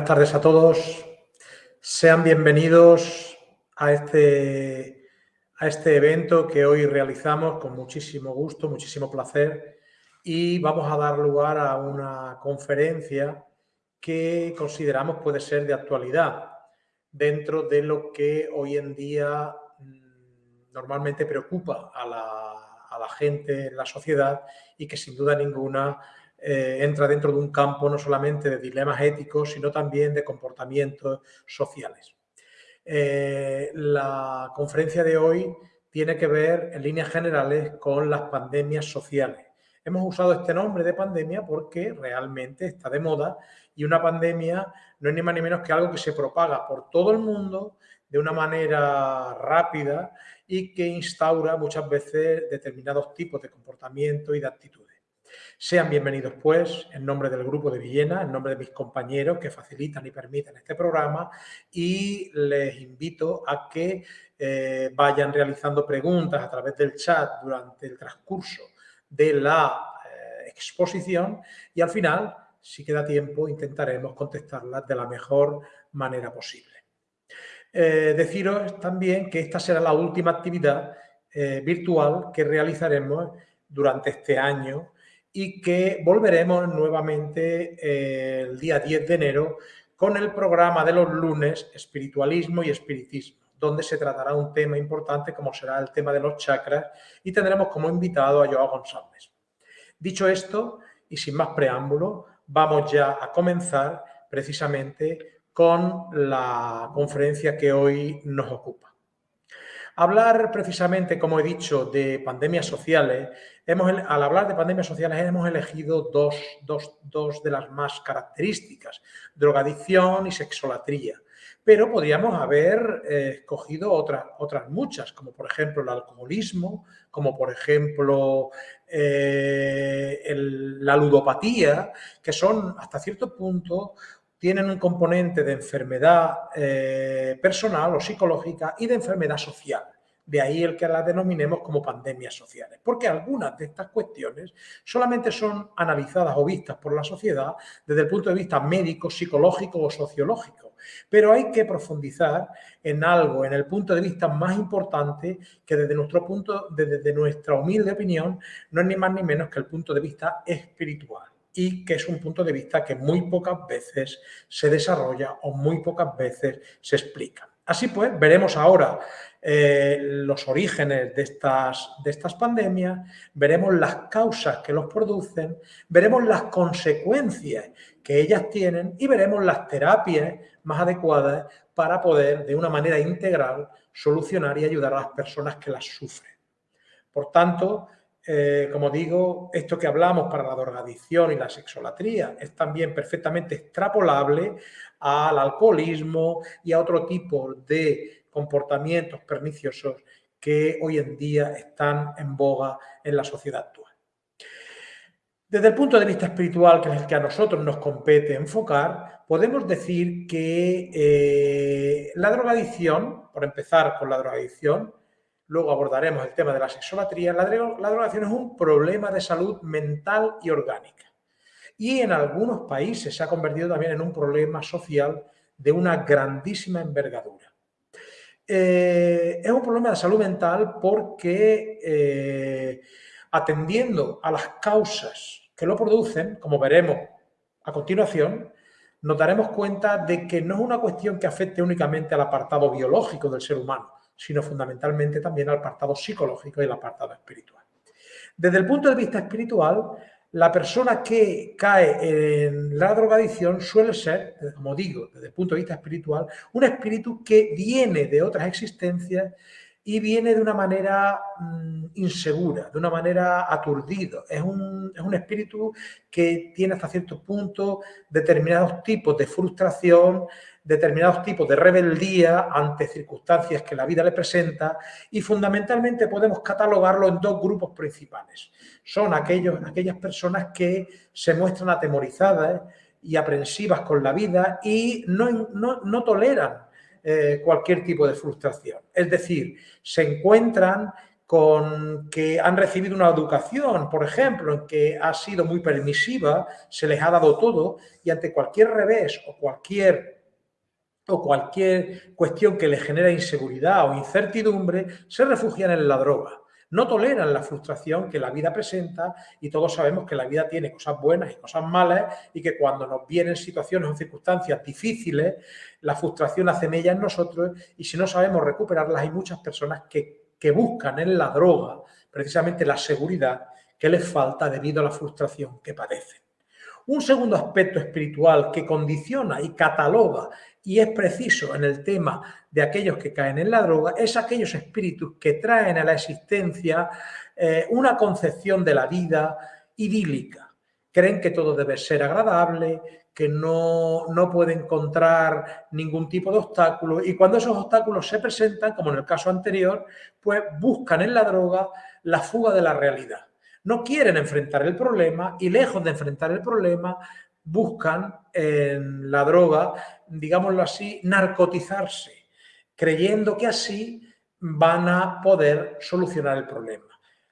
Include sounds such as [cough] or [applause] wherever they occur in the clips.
Buenas tardes a todos. Sean bienvenidos a este, a este evento que hoy realizamos con muchísimo gusto, muchísimo placer y vamos a dar lugar a una conferencia que consideramos puede ser de actualidad dentro de lo que hoy en día mm, normalmente preocupa a la, a la gente en la sociedad y que sin duda ninguna eh, entra dentro de un campo no solamente de dilemas éticos, sino también de comportamientos sociales. Eh, la conferencia de hoy tiene que ver en líneas generales con las pandemias sociales. Hemos usado este nombre de pandemia porque realmente está de moda y una pandemia no es ni más ni menos que algo que se propaga por todo el mundo de una manera rápida y que instaura muchas veces determinados tipos de comportamiento y de actitudes. Sean bienvenidos, pues, en nombre del Grupo de Villena, en nombre de mis compañeros que facilitan y permiten este programa y les invito a que eh, vayan realizando preguntas a través del chat durante el transcurso de la eh, exposición y al final, si queda tiempo, intentaremos contestarlas de la mejor manera posible. Eh, deciros también que esta será la última actividad virtual que realizaremos durante este año y que volveremos nuevamente eh, el día 10 de enero con el programa de los lunes Espiritualismo y Espiritismo, donde se tratará un tema importante como será el tema de los chakras y tendremos como invitado a Joao González. Dicho esto, y sin más preámbulo, vamos ya a comenzar precisamente con la conferencia que hoy nos ocupa. Hablar precisamente, como he dicho, de pandemias sociales, hemos, al hablar de pandemias sociales hemos elegido dos, dos, de las más características, drogadicción y sexolatría. Pero podríamos haber eh, escogido otras, otras muchas, como por ejemplo el alcoholismo, como por ejemplo eh, la ludopatía, que son hasta cierto punto tienen un componente de enfermedad eh, personal o psicológica y de enfermedad social. De ahí el que las denominemos como pandemias sociales, porque algunas de estas cuestiones solamente son analizadas o vistas por la sociedad desde el punto de vista médico, psicológico o sociológico. Pero hay que profundizar en algo, en el punto de vista más importante, que desde nuestro punto, desde nuestra humilde opinión, no es ni más ni menos que el punto de vista espiritual y que es un punto de vista que muy pocas veces se desarrolla o muy pocas veces se explica. Así pues, veremos ahora eh, los orígenes de estas, de estas pandemias, veremos las causas que los producen, veremos las consecuencias que ellas tienen y veremos las terapias más adecuadas para poder, de una manera integral, solucionar y ayudar a las personas que las sufren. Por tanto, eh, como digo, esto que hablamos para la drogadicción y la sexolatría es también perfectamente extrapolable al alcoholismo y a otro tipo de comportamientos perniciosos que hoy en día están en boga en la sociedad actual. Desde el punto de vista espiritual, que es el que a nosotros nos compete enfocar, podemos decir que eh, la drogadicción, por empezar con la drogadicción, luego abordaremos el tema de la sexolatría, la, drogación es un problema de salud mental y orgánica. Y en algunos países se ha convertido también en un problema social de una grandísima envergadura. Eh, es un problema de salud mental porque eh, atendiendo a las causas que lo producen, como veremos a continuación, nos daremos cuenta de que no es una cuestión que afecte únicamente al apartado biológico del ser humano, sino fundamentalmente también al apartado psicológico y el apartado espiritual. Desde el punto de vista espiritual, la persona que cae en la drogadicción suele ser, como digo, desde el punto de vista espiritual, un espíritu que viene de otras existencias y viene de una manera mm, insegura, de una manera aturdido. Es un, es un espíritu que tiene hasta cierto punto determinados tipos de frustración, determinados tipos de rebeldía ante circunstancias que la vida le presenta y fundamentalmente podemos catalogarlo en dos grupos principales. Son aquellos, aquellas personas que se muestran atemorizadas y aprensivas con la vida y no, no, toleran eh, cualquier tipo de frustración. Es decir, se encuentran con que han recibido una educación, por ejemplo, en que ha sido muy permisiva, se les ha dado todo y ante cualquier revés o cualquier, o cualquier cuestión que les genera inseguridad o incertidumbre, se refugian en la droga. No toleran la frustración que la vida presenta y todos sabemos que la vida tiene cosas buenas y cosas malas y que cuando nos vienen situaciones o circunstancias difíciles, la frustración hace mella en nosotros y si no sabemos recuperarlas hay muchas personas que que buscan en la droga precisamente la seguridad que les falta debido a la frustración que padecen. Un segundo aspecto espiritual que condiciona y cataloga y es preciso en el tema de aquellos que caen en la droga es aquellos espíritus que traen a la existencia eh, una concepción de la vida idílica. Creen que todo debe ser agradable, que no, no puede encontrar ningún tipo de obstáculo y cuando esos obstáculos se presentan, como en el caso anterior, pues buscan en la droga la fuga de la realidad. No quieren enfrentar el problema y lejos de enfrentar el problema buscan en la droga, digámoslo así, narcotizarse, creyendo que así van a poder solucionar el problema.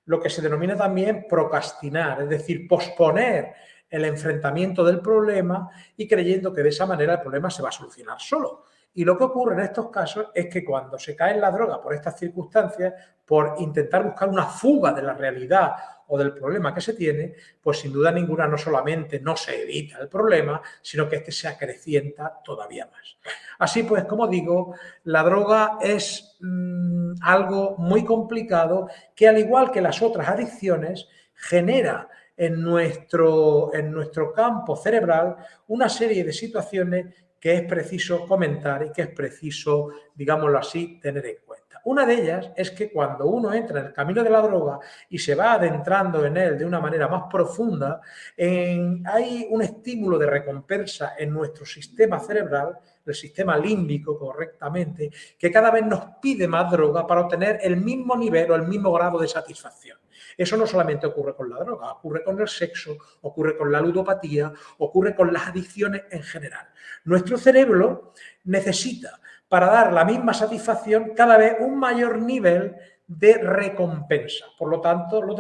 Lo que se denomina también procrastinar, es decir, posponer el enfrentamiento del problema y creyendo que de esa manera el problema se va a solucionar solo. Y lo que ocurre en estos casos es que cuando se cae en la droga por estas circunstancias, por intentar buscar una fuga de la realidad o del problema que se tiene, pues sin duda ninguna no solamente no se evita el problema, sino que este se acrecienta todavía más. Así pues, como digo, la droga es mm, algo muy complicado que al igual que las otras adicciones genera en nuestro, en nuestro campo cerebral una serie de situaciones que es preciso comentar y que es preciso, digámoslo así, tener en cuenta. Una de ellas es que cuando uno entra en el camino de la droga y se va adentrando en él de una manera más profunda, hay un estímulo de recompensa en nuestro sistema cerebral, el sistema límbico correctamente, que cada vez nos pide más droga para obtener el mismo nivel o el mismo grado de satisfacción. Eso no solamente ocurre con la droga, ocurre con el sexo, ocurre con la ludopatía, ocurre con las adicciones en general. Nuestro cerebro necesita, para dar la misma satisfacción, cada vez un mayor nivel de recompensa. Por lo tanto, los,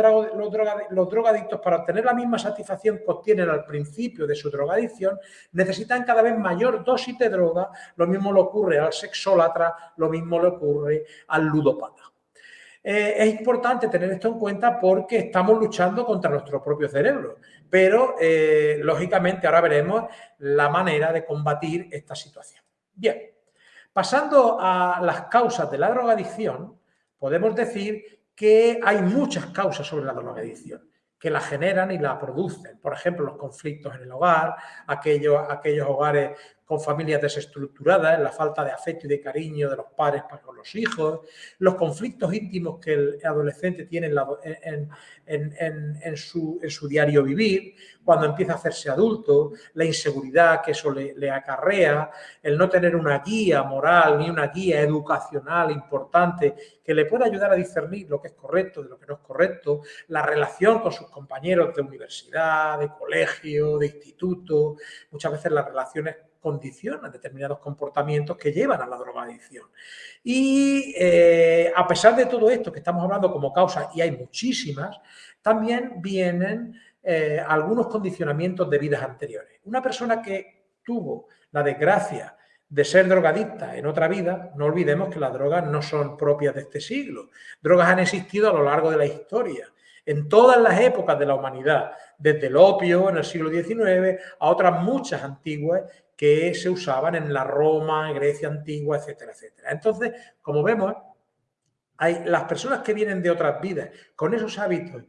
drogadictos, para obtener la misma satisfacción que obtienen al principio de su drogadicción, necesitan cada vez mayor dosis de droga. Lo mismo le ocurre al sexólatra, lo mismo le ocurre al ludopata. Eh, es importante tener esto en cuenta porque estamos luchando contra nuestro propio cerebro, pero eh, lógicamente ahora veremos la manera de combatir esta situación. Bien, pasando a las causas de la drogadicción, podemos decir que hay muchas causas sobre la drogadicción que la generan y la producen. Por ejemplo, los conflictos en el hogar, aquellos, aquellos hogares con familias desestructuradas, la falta de afecto y de cariño de los padres para con los hijos, los conflictos íntimos que el adolescente tiene en, su, diario vivir, cuando empieza a hacerse adulto, la inseguridad que eso le, le, acarrea, el no tener una guía moral ni una guía educacional importante que le pueda ayudar a discernir lo que es correcto de lo que no es correcto, la relación con sus compañeros de universidad, de colegio, de instituto, muchas veces las relaciones condicionan determinados comportamientos que llevan a la drogadicción. Y eh, a pesar de todo esto que estamos hablando como causa, y hay muchísimas, también vienen eh, algunos condicionamientos de vidas anteriores. Una persona que tuvo la desgracia de ser drogadicta en otra vida, no olvidemos que las drogas no son propias de este siglo. Drogas han existido a lo largo de la historia, en todas las épocas de la humanidad, desde el opio en el siglo XIX a otras muchas antiguas que se usaban en la Roma, Grecia antigua, etcétera, etcétera. Entonces, como vemos, hay las personas que vienen de otras vidas con esos hábitos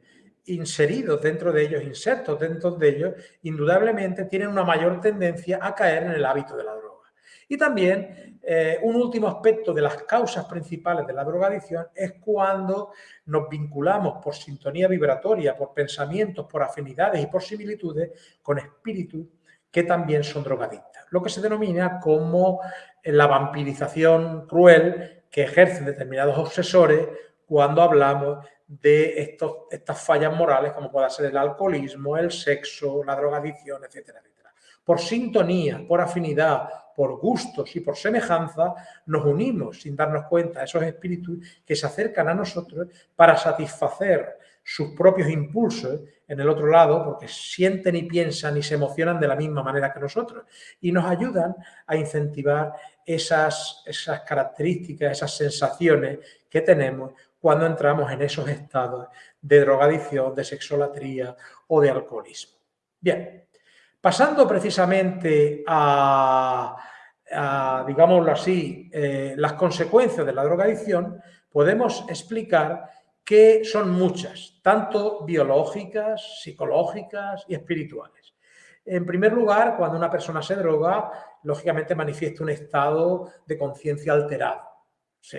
inseridos dentro de ellos, insertos dentro de ellos, indudablemente tienen una mayor tendencia a caer en el hábito de la droga. Y también eh, un último aspecto de las causas principales de la drogadicción es cuando nos vinculamos por sintonía vibratoria, por pensamientos, por afinidades y por similitudes con espíritus que también son drogadictas, lo que se denomina como la vampirización cruel que ejercen determinados obsesores cuando hablamos de estos, estas fallas morales como pueda ser el alcoholismo, el sexo, la drogadicción, etcétera, etcétera. por sintonía, por afinidad, por gustos y por semejanza, nos unimos sin darnos cuenta a esos espíritus que se acercan a nosotros para satisfacer sus propios impulsos en el otro lado, porque sienten y piensan y se emocionan de la misma manera que nosotros, y nos ayudan a incentivar esas, esas características, esas sensaciones que tenemos cuando entramos en esos estados de drogadicción, de sexolatría o de alcoholismo. Bien, pasando precisamente a, digámoslo así, eh, las consecuencias de la drogadicción, podemos explicar que son muchas, tanto biológicas, psicológicas y espirituales. En primer lugar, cuando una persona se droga, lógicamente manifiesta un estado de conciencia alterado,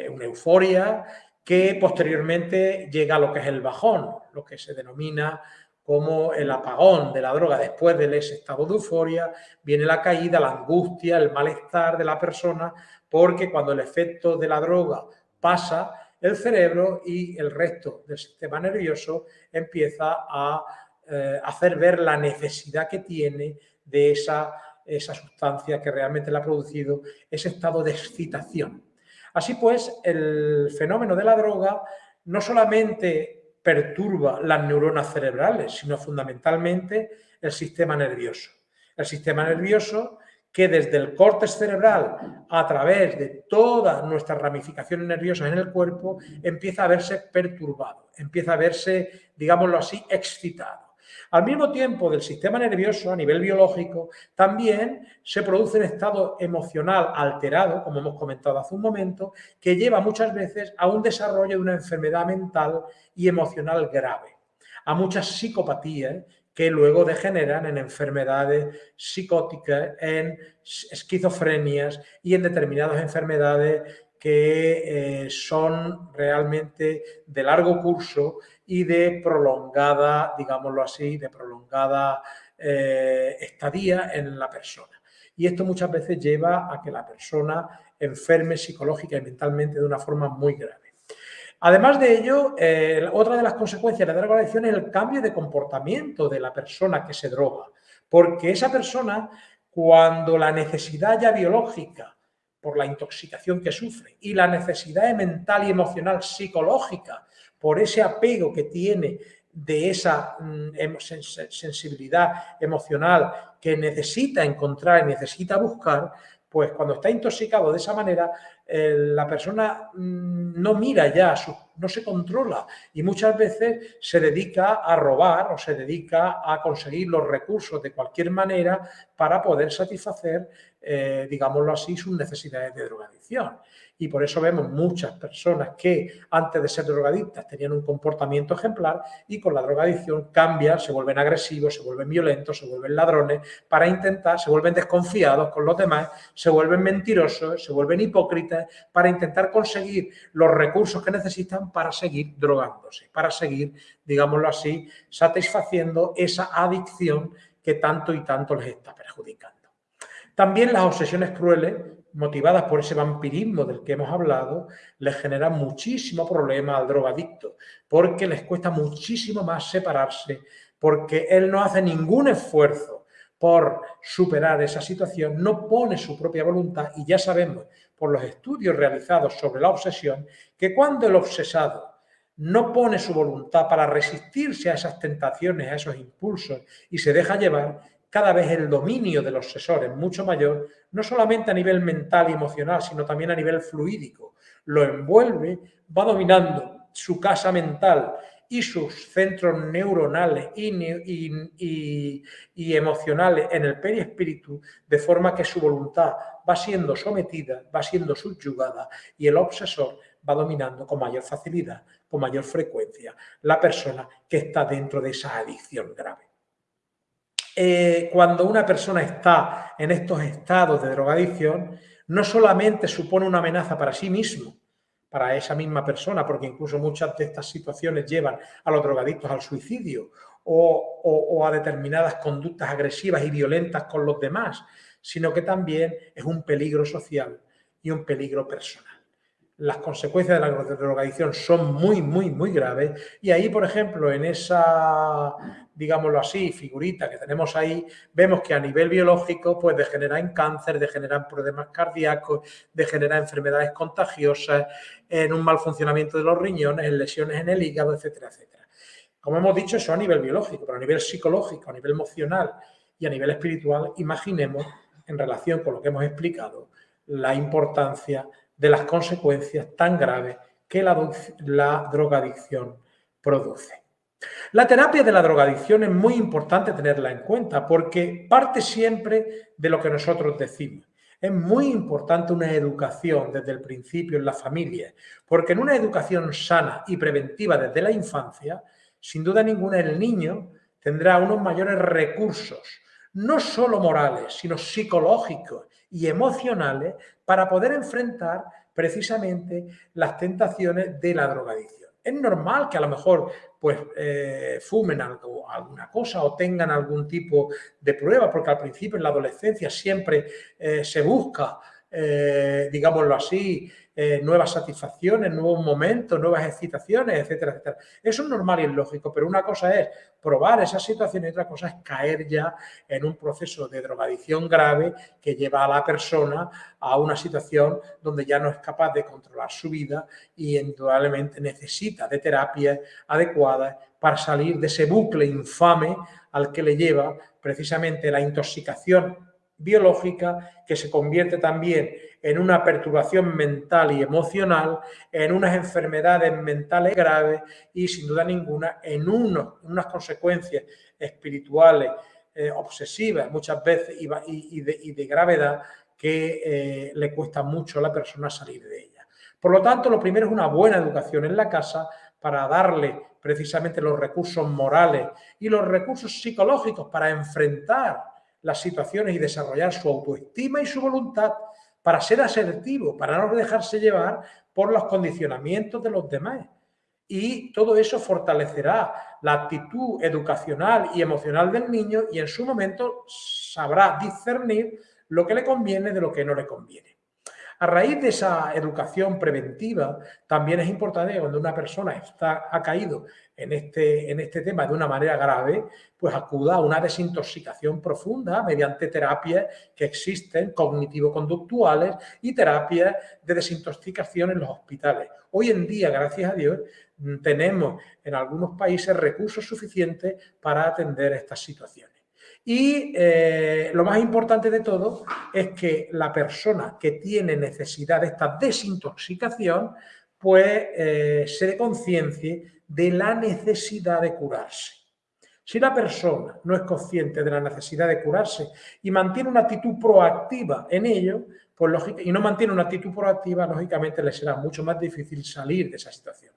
una euforia que posteriormente llega a lo que es el bajón, lo que se denomina como el apagón de la droga después de ese estado de euforia, viene la caída, la angustia, el malestar de la persona, porque cuando el efecto de la droga pasa, el cerebro y el resto del sistema nervioso empieza a eh, hacer ver la necesidad que tiene de esa, esa sustancia que realmente le ha producido ese estado de excitación. Así pues, el fenómeno de la droga no solamente perturba las neuronas cerebrales, sino fundamentalmente el sistema nervioso. El sistema nervioso que desde el córtex cerebral a través de todas nuestras ramificaciones nerviosas en el cuerpo empieza a verse perturbado, empieza a verse, digámoslo así, excitado. Al mismo tiempo del sistema nervioso a nivel biológico también se produce un estado emocional alterado, como hemos comentado hace un momento, que lleva muchas veces a un desarrollo de una enfermedad mental y emocional grave, a muchas psicopatías que luego degeneran en enfermedades psicóticas, en esquizofrenias y en determinadas enfermedades que eh, son realmente de largo curso y de prolongada, digámoslo así, de prolongada eh, estadía en la persona. Y esto muchas veces lleva a que la persona enferme psicológica y mentalmente de una forma muy grave. Además de ello, eh, otra de las consecuencias de la drogadicción es el cambio de comportamiento de la persona que se droga, porque esa persona, cuando la necesidad ya biológica por la intoxicación que sufre y la necesidad mental y emocional psicológica por ese apego que tiene de esa mm, sensibilidad emocional que necesita encontrar y necesita buscar, pues cuando está intoxicado de esa manera, eh, la persona mm, no mira ya, no se controla. Y muchas veces se dedica a robar o se dedica a conseguir los recursos de cualquier manera para poder satisfacer, eh, digámoslo así, sus necesidades de drogadicción. Y por eso vemos muchas personas que antes de ser drogadictas tenían un comportamiento ejemplar y con la drogadicción cambian, se vuelven agresivos, se vuelven violentos, se vuelven ladrones para intentar, se vuelven desconfiados con los demás, se vuelven mentirosos, se vuelven hipócritas para intentar conseguir los recursos que necesitan para seguir drogándose, para seguir, digámoslo así, satisfaciendo esa adicción que tanto y tanto les está perjudicando. También las obsesiones crueles motivadas por ese vampirismo del que hemos hablado, les genera muchísimo problema al drogadicto, porque les cuesta muchísimo más separarse, porque él no hace ningún esfuerzo por superar esa situación, no pone su propia voluntad y ya sabemos por los estudios realizados sobre la obsesión que cuando el obsesado no pone su voluntad para resistirse a esas tentaciones, a esos impulsos y se deja llevar, cada vez el dominio del obsesor es mucho mayor, no solamente a nivel mental y emocional, sino también a nivel fluídico. Lo envuelve, va dominando su casa mental y sus centros neuronales y, emocionales en el perispíritu, de forma que su voluntad va siendo sometida, va siendo subyugada y el obsesor va dominando con mayor facilidad, con mayor frecuencia, la persona que está dentro de esa adicción grave. Eh, cuando una persona está en estos estados de drogadicción, no solamente supone una amenaza para sí mismo, para esa misma persona, porque incluso muchas de estas situaciones llevan a los drogadictos al suicidio o, a determinadas conductas agresivas y violentas con los demás, sino que también es un peligro social y un peligro personal. Las consecuencias de la drogadicción son muy, muy, muy graves y ahí, por ejemplo, en esa digámoslo así, figurita que tenemos ahí, vemos que a nivel biológico pues degenera en cáncer, degenera en problemas cardíacos, degenera enfermedades contagiosas, en un mal funcionamiento de los riñones, en lesiones en el hígado, etcétera, etcétera. Como hemos dicho, eso a nivel biológico, pero a nivel psicológico, a nivel emocional y a nivel espiritual, imaginemos, en relación con lo que hemos explicado, la importancia de las consecuencias tan graves que la, la drogadicción produce. La terapia de la drogadicción es muy importante tenerla en cuenta porque parte siempre de lo que nosotros decimos. Es muy importante una educación desde el principio en la familia, porque en una educación sana y preventiva desde la infancia, sin duda ninguna el niño tendrá unos mayores recursos, no solo morales, sino psicológicos y emocionales, para poder enfrentar precisamente las tentaciones de la drogadicción. Es normal que a lo mejor pues eh, fumen algo, alguna cosa o tengan algún tipo de prueba, porque al principio en la adolescencia siempre eh, se busca, eh, digámoslo así, nuevas satisfacciones, nuevos momentos, nuevas excitaciones, etcétera, etcétera. Eso es normal y es lógico, pero una cosa es probar esa situación y otra cosa es caer ya en un proceso de drogadicción grave que lleva a la persona a una situación donde ya no es capaz de controlar su vida y indudablemente necesita de terapias adecuadas para salir de ese bucle infame al que le lleva precisamente la intoxicación biológica que se convierte también en una perturbación mental y emocional, en unas enfermedades mentales graves y sin duda ninguna en unas consecuencias espirituales eh, obsesivas muchas veces y, de, gravedad que eh, le cuesta mucho a la persona salir de ella. Por lo tanto, lo primero es una buena educación en la casa para darle precisamente los recursos morales y los recursos psicológicos para enfrentar las situaciones y desarrollar su autoestima y su voluntad para ser asertivo, para no dejarse llevar por los condicionamientos de los demás. Y todo eso fortalecerá la actitud educacional y emocional del niño y en su momento sabrá discernir lo que le conviene de lo que no le conviene. A raíz de esa educación preventiva, también es importante cuando una persona está, ha caído en este, en este tema de una manera grave, pues acuda a una desintoxicación profunda mediante terapias que existen, cognitivo-conductuales y terapias de desintoxicación en los hospitales. Hoy en día, gracias a Dios, tenemos en algunos países recursos suficientes para atender estas situaciones. Y eh, lo más importante de todo es que la persona que tiene necesidad de esta desintoxicación, pues eh, se dé conciencia de la necesidad de curarse. Si la persona no es consciente de la necesidad de curarse y mantiene una actitud proactiva en ello, pues y no mantiene una actitud proactiva, lógicamente le será mucho más difícil salir de esa situación.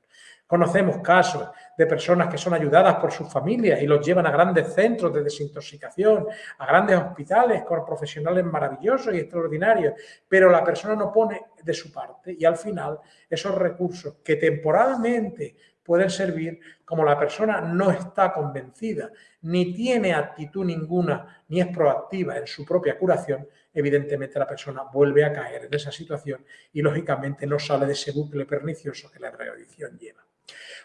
Conocemos casos de personas que son ayudadas por sus familias y los llevan a grandes centros de desintoxicación, a grandes hospitales con profesionales maravillosos y extraordinarios, pero la persona no pone de su parte y al final esos recursos que temporalmente pueden servir, como la persona no está convencida, ni tiene actitud ninguna, ni es proactiva en su propia curación, evidentemente la persona vuelve a caer en esa situación y lógicamente no sale de ese bucle pernicioso que la readicción lleva.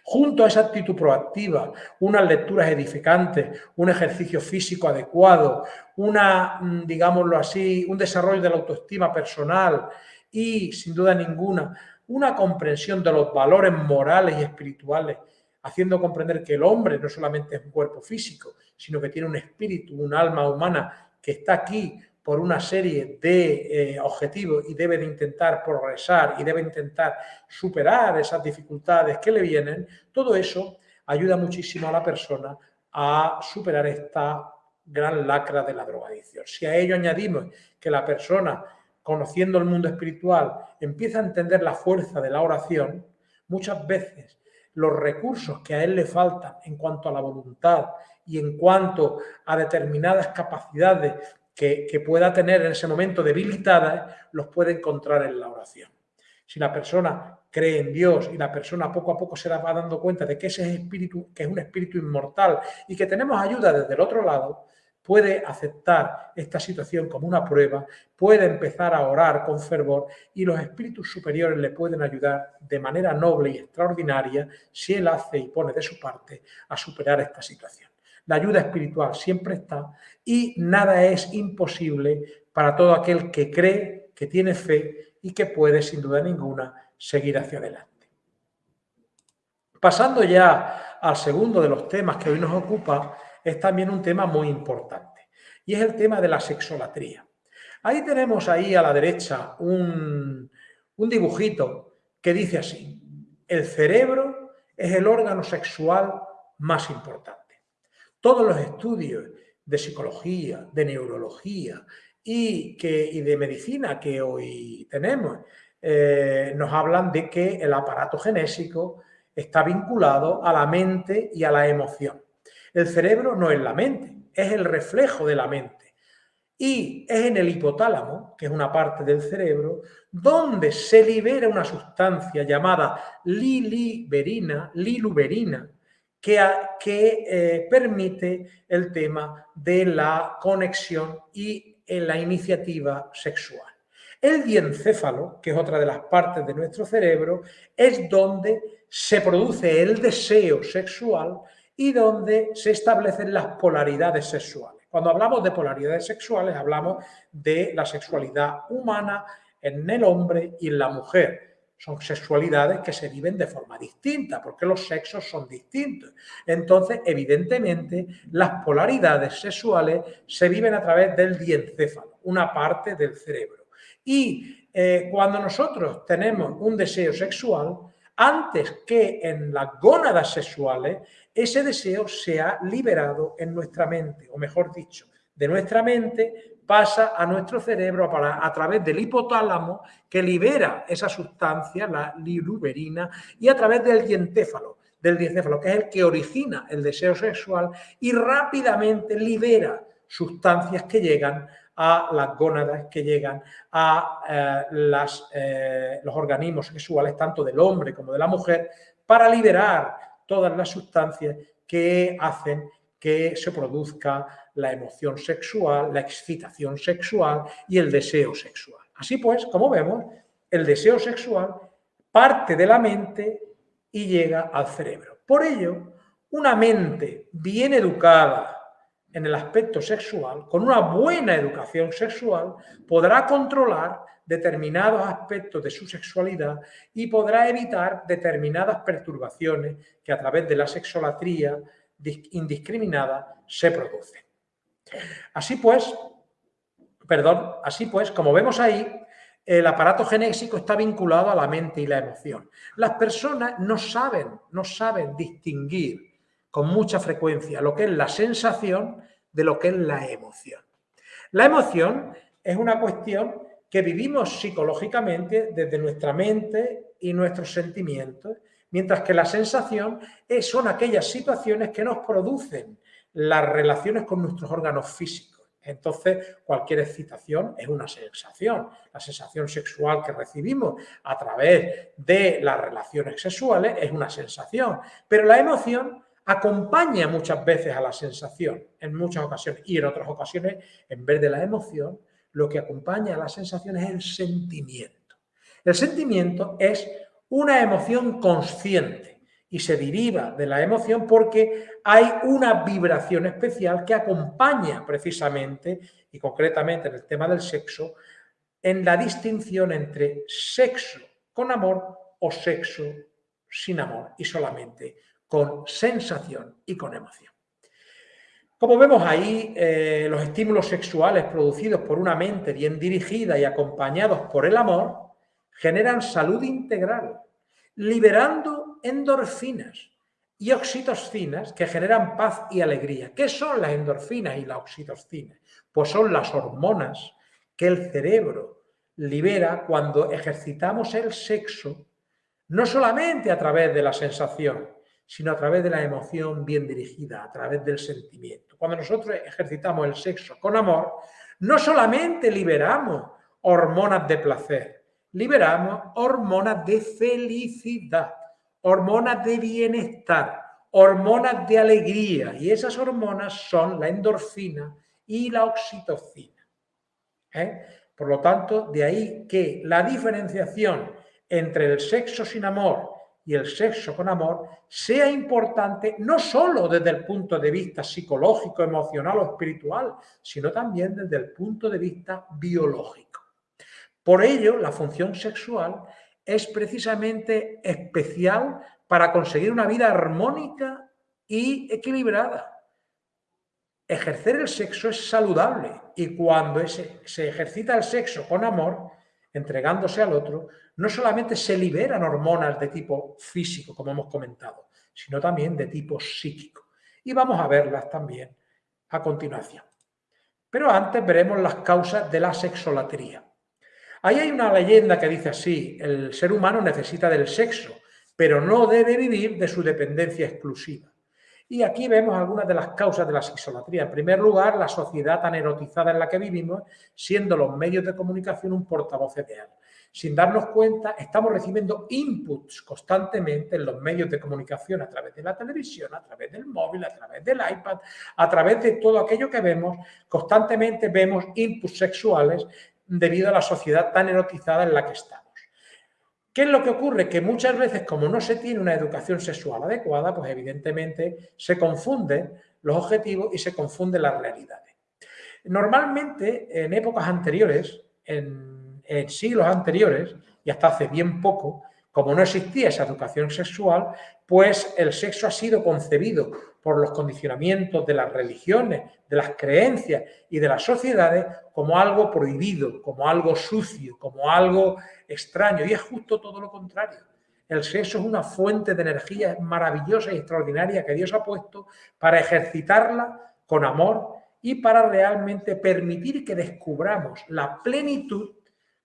Junto a esa actitud proactiva, unas lecturas edificantes, un ejercicio físico adecuado, una, mm, digámoslo así, un desarrollo de la autoestima personal y, sin duda ninguna, una comprensión de los valores morales y espirituales, haciendo comprender que el hombre no solamente es un cuerpo físico, sino que tiene un espíritu, un alma humana que está aquí por una serie de eh, objetivos y debe de intentar progresar y debe intentar superar esas dificultades que le vienen, todo eso ayuda muchísimo a la persona a superar esta gran lacra de la drogadicción. Si a ello añadimos que la persona, conociendo el mundo espiritual, empieza a entender la fuerza de la oración, muchas veces los recursos que a él le faltan en cuanto a la voluntad y en cuanto a determinadas capacidades que, pueda tener en ese momento debilitadas, los puede encontrar en la oración. Si la persona cree en Dios y la persona poco a poco se va dando cuenta de que ese espíritu, que es un espíritu inmortal y que tenemos ayuda desde el otro lado, puede aceptar esta situación como una prueba, puede empezar a orar con fervor y los espíritus superiores le pueden ayudar de manera noble y extraordinaria si él hace y pone de su parte a superar esta situación. la ayuda espiritual siempre está y nada es imposible para todo aquel que cree, que tiene fe y que puede, sin duda ninguna, seguir hacia adelante. Pasando ya al segundo de los temas que hoy nos ocupa, es también un tema muy importante y es el tema de la sexolatría. Ahí tenemos ahí a la derecha un, un dibujito que dice así, el cerebro es el órgano sexual más importante. Todos los estudios de psicología, de neurología y, que, y de medicina que hoy tenemos eh, nos hablan de que el aparato genésico está vinculado a la mente y a la emoción. El cerebro no es la mente, es el reflejo de la mente. Y es en el hipotálamo, que es una parte del cerebro, donde se libera una sustancia llamada liliberina, liluberina, que, que eh, permite el tema de la conexión y la iniciativa sexual. El diencéfalo, que es otra de las partes de nuestro cerebro, es donde se produce el deseo sexual y donde se establecen las polaridades sexuales. Cuando hablamos de polaridades sexuales, hablamos de la sexualidad humana en el hombre y en la mujer. Son sexualidades que se viven de forma distinta, porque los sexos son distintos. Entonces, evidentemente, las polaridades sexuales se viven a través del diencéfalo, una parte del cerebro. Y eh, cuando nosotros tenemos un deseo sexual, antes que en las gónadas sexuales, ese deseo se ha liberado en nuestra mente, o mejor dicho, de nuestra mente pasa a nuestro cerebro a, través del hipotálamo que libera esa sustancia, la liluberina, y a través del dientéfalo, del diencéfalo, que es el que origina el deseo sexual y rápidamente libera sustancias que llegan a las gónadas, que llegan a eh, eh, los organismos sexuales, tanto del hombre como de la mujer, para liberar todas las sustancias que hacen que se produzca la emoción sexual, la excitación sexual y el deseo sexual. Así pues, como vemos, el deseo sexual parte de la mente y llega al cerebro. Por ello, una mente bien educada en el aspecto sexual, con una buena educación sexual, podrá controlar determinados aspectos de su sexualidad y podrá evitar determinadas perturbaciones que a través de la sexolatría indiscriminada se producen. Así pues, perdón, así pues, como vemos ahí, el aparato genésico está vinculado a la mente y la emoción. Las personas no saben, no saben distinguir con mucha frecuencia lo que es la sensación de lo que es la emoción. La emoción es una cuestión que vivimos psicológicamente desde nuestra mente y nuestros sentimientos, mientras que la sensación son aquellas situaciones que nos producen las relaciones con nuestros órganos físicos. Entonces, cualquier excitación es una sensación. La sensación sexual que recibimos a través de las relaciones sexuales es una sensación. Pero la emoción acompaña muchas veces a la sensación, en muchas ocasiones. Y en otras ocasiones, en vez de la emoción, lo que acompaña a la sensación es el sentimiento. El sentimiento es una emoción consciente y se deriva de la emoción porque hay una vibración especial que acompaña precisamente y concretamente en el tema del sexo en la distinción entre sexo con amor o sexo sin amor y solamente con sensación y con emoción. Como vemos ahí, eh, los estímulos sexuales producidos por una mente bien dirigida y acompañados por el amor generan salud integral, liberando endorfinas y oxitocinas que generan paz y alegría. ¿Qué son las endorfinas y la oxitocina? Pues son las hormonas que el cerebro libera cuando ejercitamos el sexo, no solamente a través de la sensación, sino a través de la emoción bien dirigida, a través del sentimiento. Cuando nosotros ejercitamos el sexo con amor, no solamente liberamos hormonas de placer, liberamos hormonas de felicidad hormonas de bienestar, hormonas de alegría, y esas hormonas son la endorfina y la oxitocina. ¿eh? Por lo tanto, de ahí que la diferenciación entre el sexo sin amor y el sexo con amor sea importante no solo desde el punto de vista psicológico, emocional o espiritual, sino también desde el punto de vista biológico. Por ello, la función sexual es precisamente especial para conseguir una vida armónica y equilibrada. Ejercer el sexo es saludable y cuando se ejercita el sexo con amor, entregándose al otro, no solamente se liberan hormonas de tipo físico, como hemos comentado, sino también de tipo psíquico. Y vamos a verlas también a continuación. Pero antes veremos las causas de la sexolatría. Ahí hay una leyenda que dice así, el ser humano necesita del sexo, pero no debe vivir de su dependencia exclusiva. Y aquí vemos algunas de las causas de la sexolatría. En primer lugar, la sociedad tan erotizada en la que vivimos, siendo los medios de comunicación un portavoz ideal. Sin darnos cuenta, estamos recibiendo inputs constantemente en los medios de comunicación a través de la televisión, a través del móvil, a través del iPad, a través de todo aquello que vemos. Constantemente vemos inputs sexuales debido a la sociedad tan erotizada en la que estamos. ¿Qué es lo que ocurre? Que muchas veces, como no se tiene una educación sexual adecuada, pues evidentemente se confunden los objetivos y se confunden las realidades. Normalmente, en épocas anteriores, en, en siglos anteriores, y hasta hace bien poco, como no existía esa educación sexual, pues el sexo ha sido concebido por los condicionamientos de las religiones, de las creencias y de las sociedades como algo prohibido, como algo sucio, como algo extraño. Y es justo todo lo contrario. El sexo es una fuente de energía maravillosa y extraordinaria que Dios ha puesto para ejercitarla con amor y para realmente permitir que descubramos la plenitud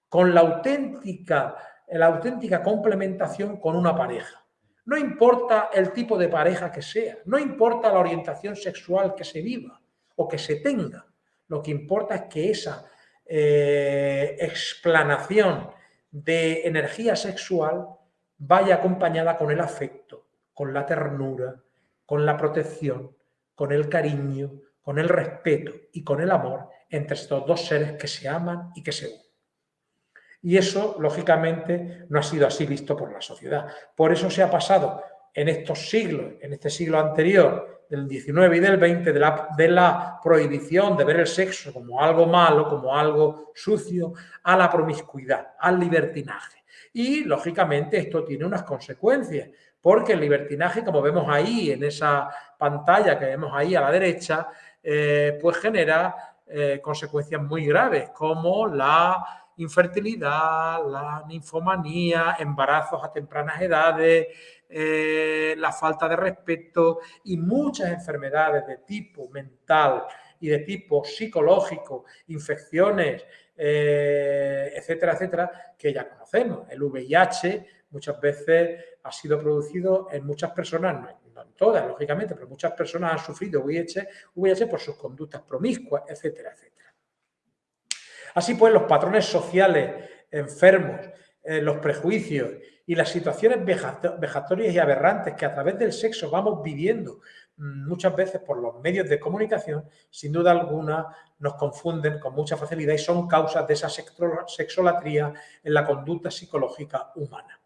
con la auténtica, la auténtica complementación con una pareja. No importa el tipo de pareja que sea, no importa la orientación sexual que se viva o que se tenga. Lo que importa es que esa eh, explanación de energía sexual vaya acompañada con el afecto, con la ternura, con la protección, con el cariño, con el respeto y con el amor entre estos dos seres que se aman y que se unen. Y eso, lógicamente, no ha sido así visto por la sociedad. Por eso se ha pasado en estos siglos, en este siglo anterior, del 19 y del 20, de la, prohibición de ver el sexo como algo malo, como algo sucio, a la promiscuidad, al libertinaje. Y, lógicamente, esto tiene unas consecuencias, porque el libertinaje, como vemos ahí en esa pantalla que vemos ahí a la derecha, eh, pues genera eh, consecuencias muy graves, como la infertilidad, la ninfomanía, embarazos a tempranas edades, eh, la falta de respeto y muchas enfermedades de tipo mental y de tipo psicológico, infecciones, eh, etcétera, etcétera, que ya conocemos. El VIH muchas veces ha sido producido en muchas personas, no en todas, lógicamente, pero muchas personas han sufrido VIH, VIH por sus conductas promiscuas, etcétera, etcétera. Así pues, los patrones sociales enfermos, eh, los prejuicios y las situaciones vejatorias y aberrantes que a través del sexo vamos viviendo mm, muchas veces por los medios de comunicación, sin duda alguna nos confunden con mucha facilidad y son causas de esa sexolatría en la conducta psicológica humana.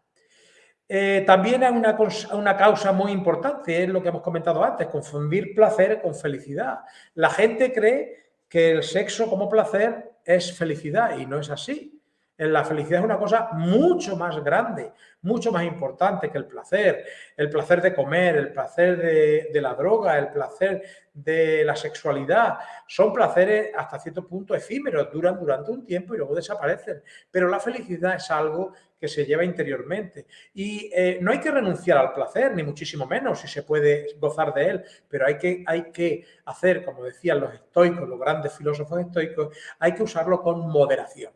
Eh, también hay una, una, causa muy importante, es lo que hemos comentado antes, confundir placer con felicidad. La gente cree que el sexo como placer es felicidad y no es así. La felicidad es una cosa mucho más grande, mucho más importante que el placer. El placer de comer, el placer de, la droga, el placer de la sexualidad. Son placeres hasta cierto punto efímeros, duran durante un tiempo y luego desaparecen. Pero la felicidad es algo que se lleva interiormente. Y eh, no hay que renunciar al placer, ni muchísimo menos, si se puede gozar de él, pero hay que, hay que hacer, como decían los estoicos, los grandes filósofos estoicos, hay que usarlo con moderación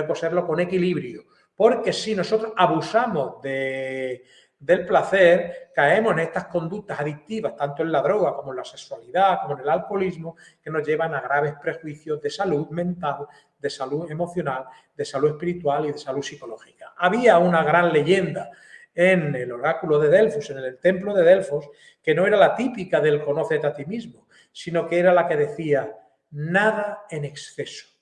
y que usarlo con equilibrio. Porque si nosotros abusamos de, del placer, caemos en estas conductas adictivas, tanto en la droga como en la sexualidad, como en el alcoholismo, que nos llevan a graves prejuicios de salud mental, de salud emocional, de salud espiritual y de salud psicológica. Había una gran leyenda en el oráculo de Delfos, en el templo de Delfos, que no era la típica del conócete a ti mismo, sino que era la que decía nada en exceso.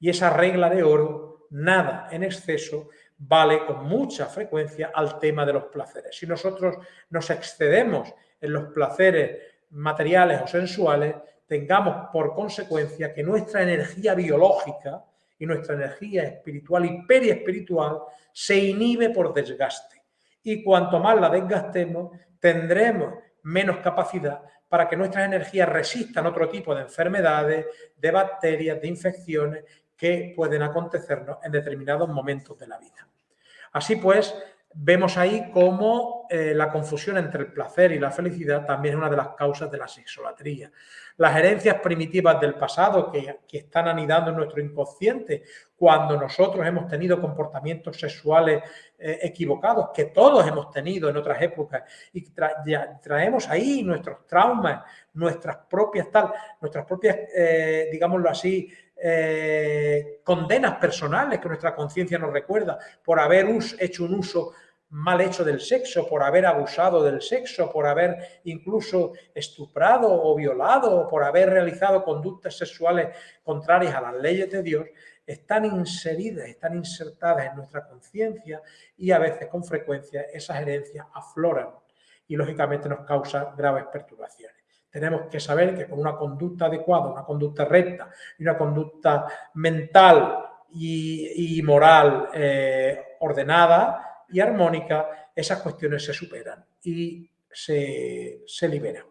Y esa regla de oro, nada en exceso, vale con mucha frecuencia al tema de los placeres. Si nosotros nos excedemos en los placeres materiales o sensuales, tengamos por consecuencia que nuestra energía biológica y nuestra energía espiritual y periespiritual se inhibe por desgaste. Y cuanto más la desgastemos, tendremos menos capacidad para que nuestras energías resistan otro tipo de enfermedades, de bacterias, de infecciones que pueden acontecernos en determinados momentos de la vida. Así pues, vemos ahí cómo eh, la confusión entre el placer y la felicidad también es una de las causas de la sexolatría. Las herencias primitivas del pasado que, están anidando en nuestro inconsciente cuando nosotros hemos tenido comportamientos sexuales eh, equivocados, que todos hemos tenido en otras épocas, y traemos ahí nuestros traumas, nuestras propias tal, nuestras propias, eh, digámoslo así, condenas personales que nuestra conciencia nos recuerda por haber hecho un uso mal hecho del sexo, por haber abusado del sexo, por haber incluso estuprado o violado, por haber realizado conductas sexuales contrarias a las leyes de Dios, están inseridas, están insertadas en nuestra conciencia y a veces con frecuencia esas herencias afloran y lógicamente nos causan graves perturbaciones. Tenemos que saber que con una conducta adecuada, una conducta recta y una conducta mental y, moral eh, ordenada, y armónica, esas cuestiones se superan y se, liberan.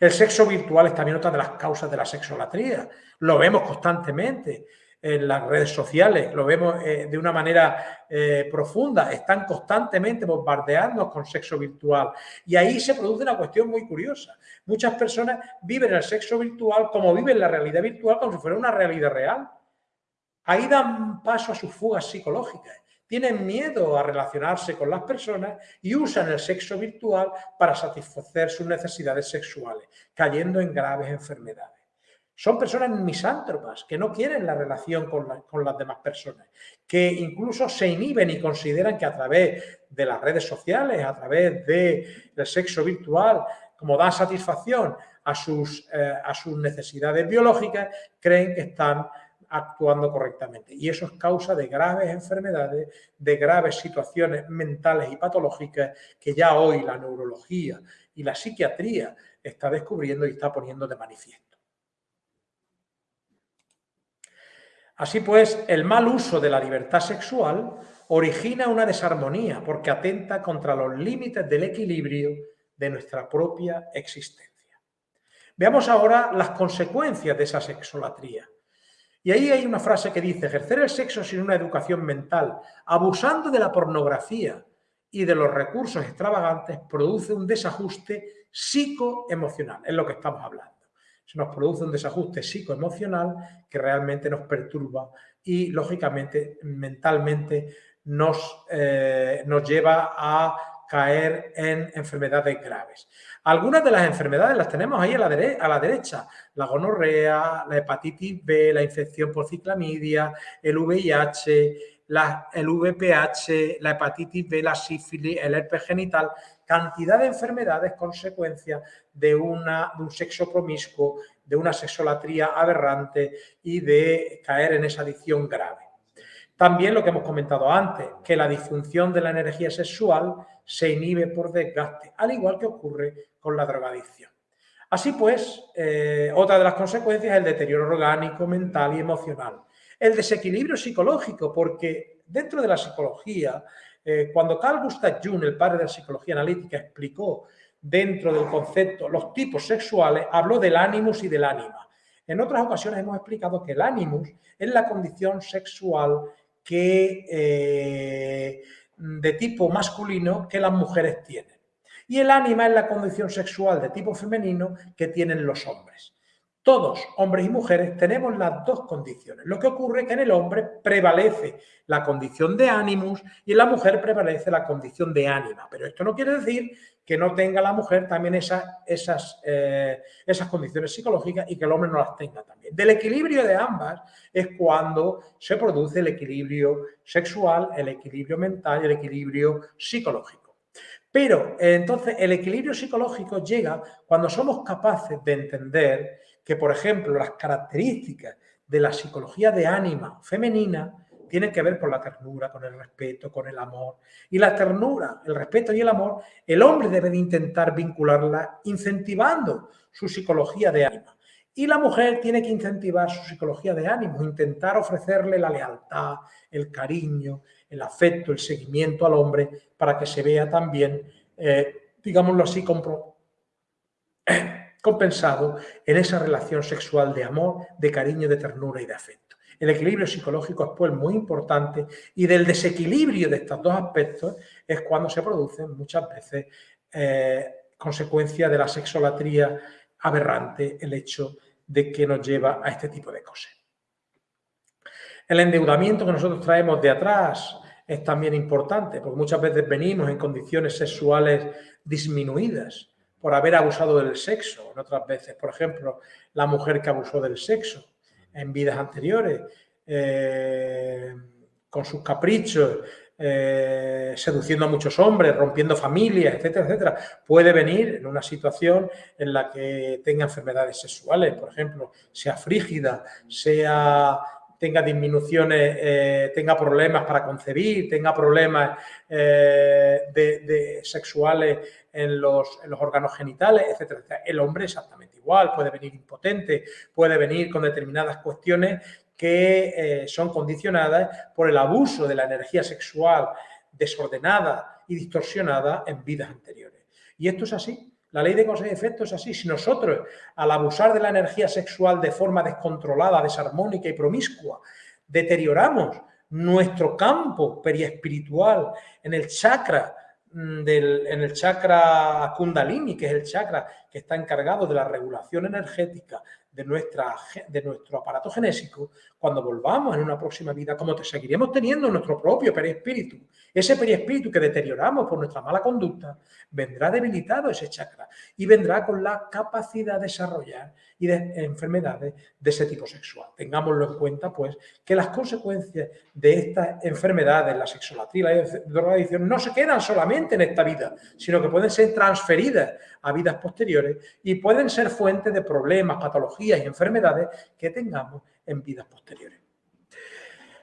El sexo virtual es también otra de las causas de la sexolatría. Lo vemos constantemente en las redes sociales, lo vemos eh, de una manera eh, profunda, están constantemente bombardeando con sexo virtual. Y ahí se produce una cuestión muy curiosa. Muchas personas viven el sexo virtual como viven la realidad virtual, como si fuera una realidad real. Ahí dan paso a sus fugas psicológicas tienen miedo a relacionarse con las personas y usan el sexo virtual para satisfacer sus necesidades sexuales, cayendo en graves enfermedades. Son personas misántropas que no quieren la relación con, las demás personas, que incluso se inhiben y consideran que a través de las redes sociales, a través del sexo virtual, como dan satisfacción a sus, eh, a sus necesidades biológicas, creen que están actuando correctamente. Y eso es causa de graves enfermedades, de graves situaciones mentales y patológicas que ya hoy la neurología y la psiquiatría está descubriendo y está poniendo de manifiesto. Así pues, el mal uso de la libertad sexual origina una desarmonía porque atenta contra los límites del equilibrio de nuestra propia existencia. Veamos ahora las consecuencias de esa sexolatría. Y ahí hay una frase que dice, ejercer el sexo sin una educación mental, abusando de la pornografía y de los recursos extravagantes, produce un desajuste psicoemocional, es lo que estamos hablando. Se nos produce un desajuste psicoemocional que realmente nos perturba y, lógicamente, mentalmente nos, eh, nos lleva a caer en enfermedades graves. Algunas de las enfermedades las tenemos ahí a la, a la derecha. La gonorrea, la hepatitis B, la infección por ciclamidia, el VIH, la, el VPH, la hepatitis B, la sífilis, el herpes genital, cantidad de enfermedades consecuencia de, una, un sexo promiscuo, de una sexolatría aberrante y de caer en esa adicción grave. También lo que hemos comentado antes, que la disfunción de la energía sexual se inhibe por desgaste, al igual que ocurre con la drogadicción. Así pues, eh, otra de las consecuencias es el deterioro orgánico, mental y emocional. El desequilibrio psicológico, porque dentro de la psicología, eh, cuando Carl Gustav Jung, el padre de la psicología analítica, explicó dentro del concepto los tipos sexuales, habló del ánimos y del ánima. En otras ocasiones hemos explicado que el ánimos es la condición sexual que, eh, de tipo masculino que las mujeres tienen. Y el ánima es la condición sexual de tipo femenino que tienen los hombres. Todos, hombres y mujeres, tenemos las dos condiciones. Lo que ocurre es que en el hombre prevalece la condición de ánimos y en la mujer prevalece la condición de ánima. Pero esto no quiere decir que no tenga la mujer también esas, eh, esas condiciones psicológicas y que el hombre no las tenga también. Del equilibrio de ambas es cuando se produce el equilibrio sexual, el equilibrio mental y el equilibrio psicológico. Pero entonces el equilibrio psicológico llega cuando somos capaces de entender que, por ejemplo, las características de la psicología de ánima femenina tiene que ver con la ternura, con el respeto, con el amor. Y la ternura, el respeto y el amor, el hombre debe de intentar vincularla incentivando su psicología de ánimo. Y la mujer tiene que incentivar su psicología de ánimo, intentar ofrecerle la lealtad, el cariño, el afecto, el seguimiento al hombre para que se vea también, eh, digámoslo así, [clears throat] compensado en esa relación sexual de amor, de cariño, de ternura y de afecto. El equilibrio psicológico es pues muy importante y del desequilibrio de estos dos aspectos es cuando se producen muchas veces eh, consecuencia de la sexolatría aberrante el hecho de que nos lleva a este tipo de cosas. El endeudamiento que nosotros traemos de atrás es también importante, porque muchas veces venimos en condiciones sexuales disminuidas por haber abusado del sexo, en otras veces, por ejemplo, la mujer que abusó del sexo en vidas anteriores, eh, con sus caprichos, eh, seduciendo a muchos hombres, rompiendo familias, etcétera, etcétera, puede venir en una situación en la que tenga enfermedades sexuales, por ejemplo, sea frígida, sea tenga disminuciones, eh, tenga problemas para concebir, tenga problemas eh, de, sexuales en los, órganos genitales, etcétera, etcétera. El hombre exactamente igual, puede venir impotente, puede venir con determinadas cuestiones que eh, son condicionadas por el abuso de la energía sexual desordenada y distorsionada en vidas anteriores. Y esto es así. La ley de causa y efecto es así. Si nosotros, al abusar de la energía sexual de forma descontrolada, desarmónica y promiscua, deterioramos nuestro campo periespiritual en el chakra mm, en el chakra kundalini, que es el chakra que está encargado de la regulación energética de, nuestra, de nuestro aparato genésico, cuando volvamos en una próxima vida, como seguiremos teniendo nuestro propio perispíritu, ese perispíritu que deterioramos por nuestra mala conducta, vendrá debilitado ese chakra y vendrá con la capacidad de desarrollar y de enfermedades de ese tipo sexual. Tengámoslo en cuenta, pues, que las consecuencias de estas enfermedades, la sexolatría la drogadicción, no se quedan solamente en esta vida, sino que pueden ser transferidas a vidas posteriores y pueden ser fuentes de problemas, patologías y enfermedades que tengamos en vidas posteriores.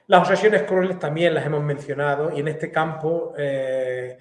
Las obsesiones crueles también las hemos mencionado y en este campo eh,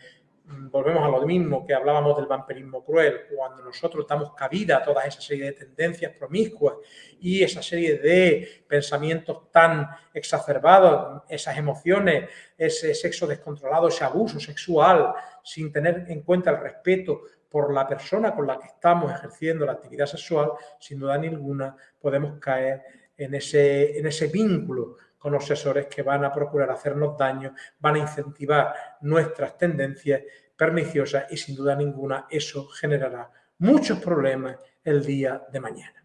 volvemos a lo mismo que hablábamos del vampirismo cruel, cuando nosotros damos cabida a toda esa serie de tendencias promiscuas y esa serie de pensamientos tan exacerbados, esas emociones, ese sexo descontrolado, ese abuso sexual, sin tener en cuenta el respeto por la persona con la que estamos ejerciendo la actividad sexual, sin duda ninguna podemos caer en ese, en ese vínculo con obsesores que van a procurar hacernos daño, van a incentivar nuestras tendencias perniciosas y sin duda ninguna eso generará muchos problemas el día de mañana.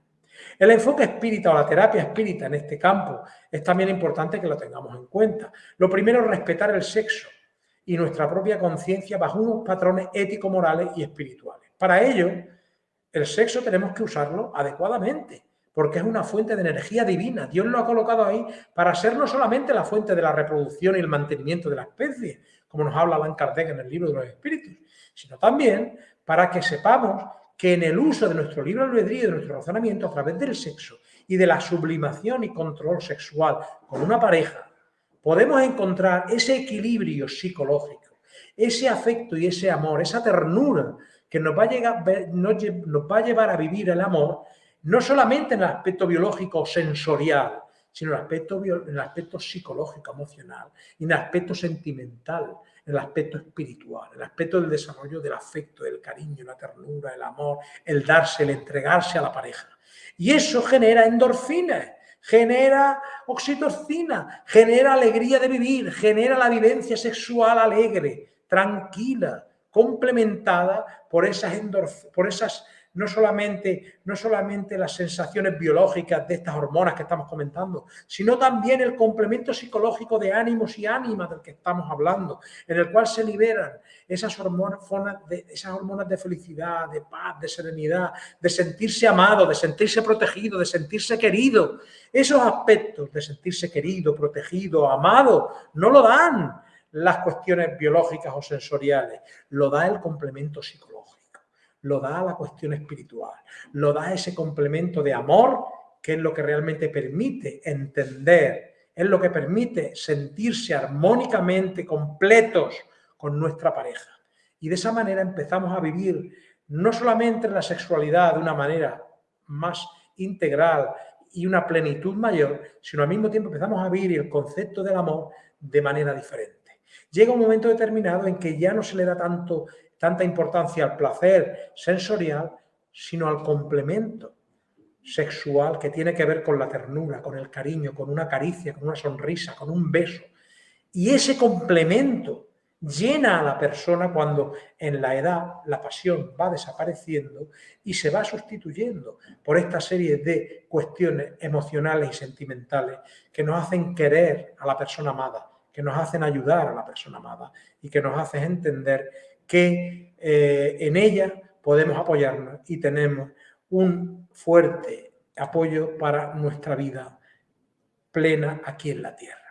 El enfoque espírita o la terapia espírita en este campo es también importante que lo tengamos en cuenta. Lo primero es respetar el sexo y nuestra propia conciencia bajo unos patrones ético-morales y espirituales. Para ello, el sexo tenemos que usarlo adecuadamente porque es una fuente de energía divina. Dios lo ha colocado ahí para ser no solamente la fuente de la reproducción y el mantenimiento de la especie, como nos habla Allan Kardec en el libro de los espíritus, sino también para que sepamos que en el uso de nuestro libro albedrío y de nuestro razonamiento a través del sexo y de la sublimación y control sexual con una pareja, podemos encontrar ese equilibrio psicológico, ese afecto y ese amor, esa ternura que nos va a llevar a vivir el amor no solamente en el aspecto biológico o sensorial, sino en el aspecto, en el aspecto psicológico, emocional, en el aspecto sentimental, en el aspecto espiritual, en el aspecto del desarrollo del afecto, del cariño, la ternura, el amor, el darse, el entregarse a la pareja. Y eso genera endorfinas, genera oxitocina, genera alegría de vivir, genera la vivencia sexual alegre, tranquila, complementada por esas, por esas no solamente, no solamente las sensaciones biológicas de estas hormonas que estamos comentando, sino también el complemento psicológico de ánimos y ánimas del que estamos hablando, en el cual se liberan esas hormonas de, esas hormonas de felicidad, de paz, de serenidad, de sentirse amado, de sentirse protegido, de sentirse querido. Esos aspectos de sentirse querido, protegido, amado, no lo dan las cuestiones biológicas o sensoriales, lo da el complemento psicológico lo da la cuestión espiritual, lo da ese complemento de amor que es lo que realmente permite entender es lo que permite sentirse armónicamente completos con nuestra pareja. Y de esa manera empezamos a vivir no solamente la sexualidad de una manera más integral y una plenitud mayor, sino al mismo tiempo empezamos a vivir el concepto del amor de manera diferente. Llega un momento determinado en que ya no se le da tanto, tanta importancia al placer sensorial, sino al complemento sexual que tiene que ver con la ternura, con el cariño, con una caricia, con una sonrisa, con un beso. Y ese complemento llena a la persona cuando en la edad la pasión va desapareciendo y se va sustituyendo por esta serie de cuestiones emocionales y sentimentales que nos hacen querer a la persona amada, que nos hacen ayudar a la persona amada y que nos hacen entender que eh, en ella podemos apoyarnos y tenemos un fuerte apoyo para nuestra vida plena aquí en la Tierra.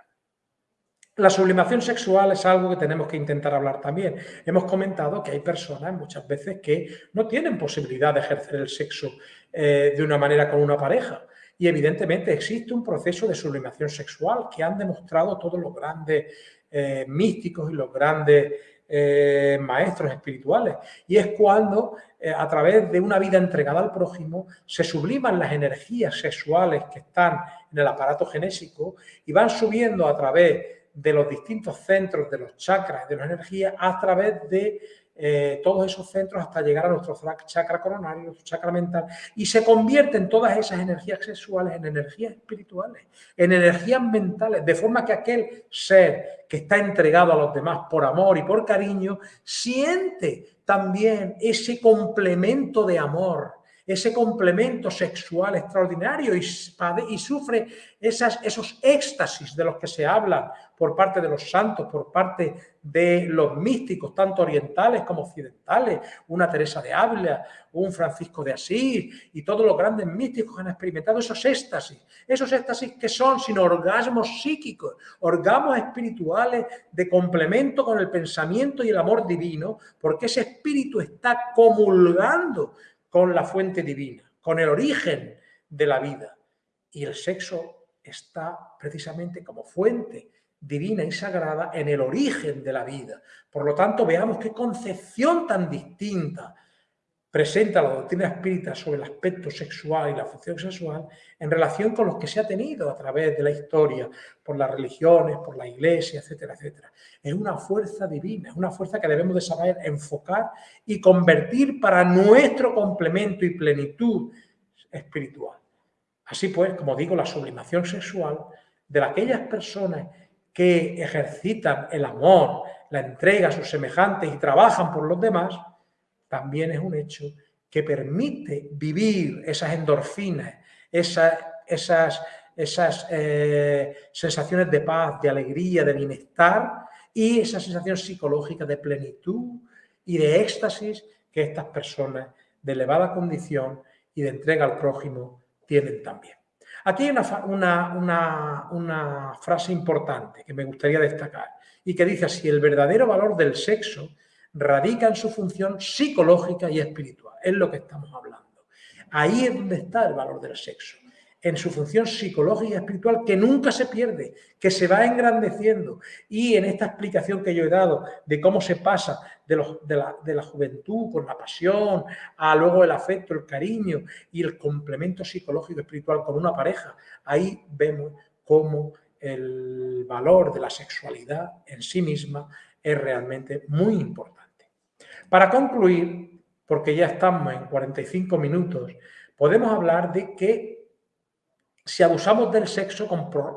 La sublimación sexual es algo que tenemos que intentar hablar también. Hemos comentado que hay personas muchas veces que no tienen posibilidad de ejercer el sexo eh, de una manera con una pareja. Y evidentemente existe un proceso de sublimación sexual que han demostrado todos los grandes eh, místicos y los grandes eh, maestros espirituales. Y es cuando a través de una vida entregada al prójimo se subliman las energías sexuales que están en el aparato genésico y van subiendo a través de los distintos centros de los chakras, de la energía, a través de eh, todos esos centros hasta llegar a nuestro chakra coronario, nuestro chakra mental, y se convierten todas esas energías sexuales en energías espirituales, en energías mentales, de forma que aquel ser que está entregado a los demás por amor y por cariño, siente también ese complemento de amor, ese complemento sexual extraordinario y, sufre esas, esos éxtasis de los que se habla por parte de los santos, por parte de los místicos, tanto orientales como occidentales, una Teresa de Ávila, un Francisco de Asís y todos los grandes místicos han experimentado esos éxtasis, esos éxtasis que son sino orgasmos psíquicos, orgasmos espirituales de complemento con el pensamiento y el amor divino, porque ese espíritu está comulgando con la fuente divina, con el origen de la vida. Y el sexo está precisamente como fuente divina y sagrada en el origen de la vida. Por lo tanto, veamos qué concepción tan distinta presenta la doctrina espírita sobre el aspecto sexual y la función sexual en relación con los que se ha tenido a través de la historia, por las religiones, por la iglesia, etcétera, etcétera. Es una fuerza divina, es una fuerza que debemos de saber enfocar y convertir para nuestro complemento y plenitud espiritual. Así pues, como digo, la sublimación sexual de aquellas personas que ejercitan el amor, la entrega a sus semejantes y trabajan por los demás, también es un hecho que permite vivir esas endorfinas, esas, esas, esas eh, sensaciones de paz, de alegría, de bienestar y esa sensación psicológica de plenitud y de éxtasis que estas personas de elevada condición y de entrega al prójimo tienen también. Aquí hay una, una, una, frase importante que me gustaría destacar y que dice así, el verdadero valor del sexo radica en su función psicológica y espiritual. Es lo que estamos hablando. Ahí es donde está el valor del sexo, en su función psicológica y espiritual que nunca se pierde, que se va engrandeciendo. Y en esta explicación que yo he dado de cómo se pasa de, la, la juventud con la pasión, a luego el afecto, el cariño y el complemento psicológico y espiritual con una pareja, ahí vemos cómo el valor de la sexualidad en sí misma es realmente muy importante. Para concluir, porque ya estamos en 45 minutos, podemos hablar de que si abusamos del sexo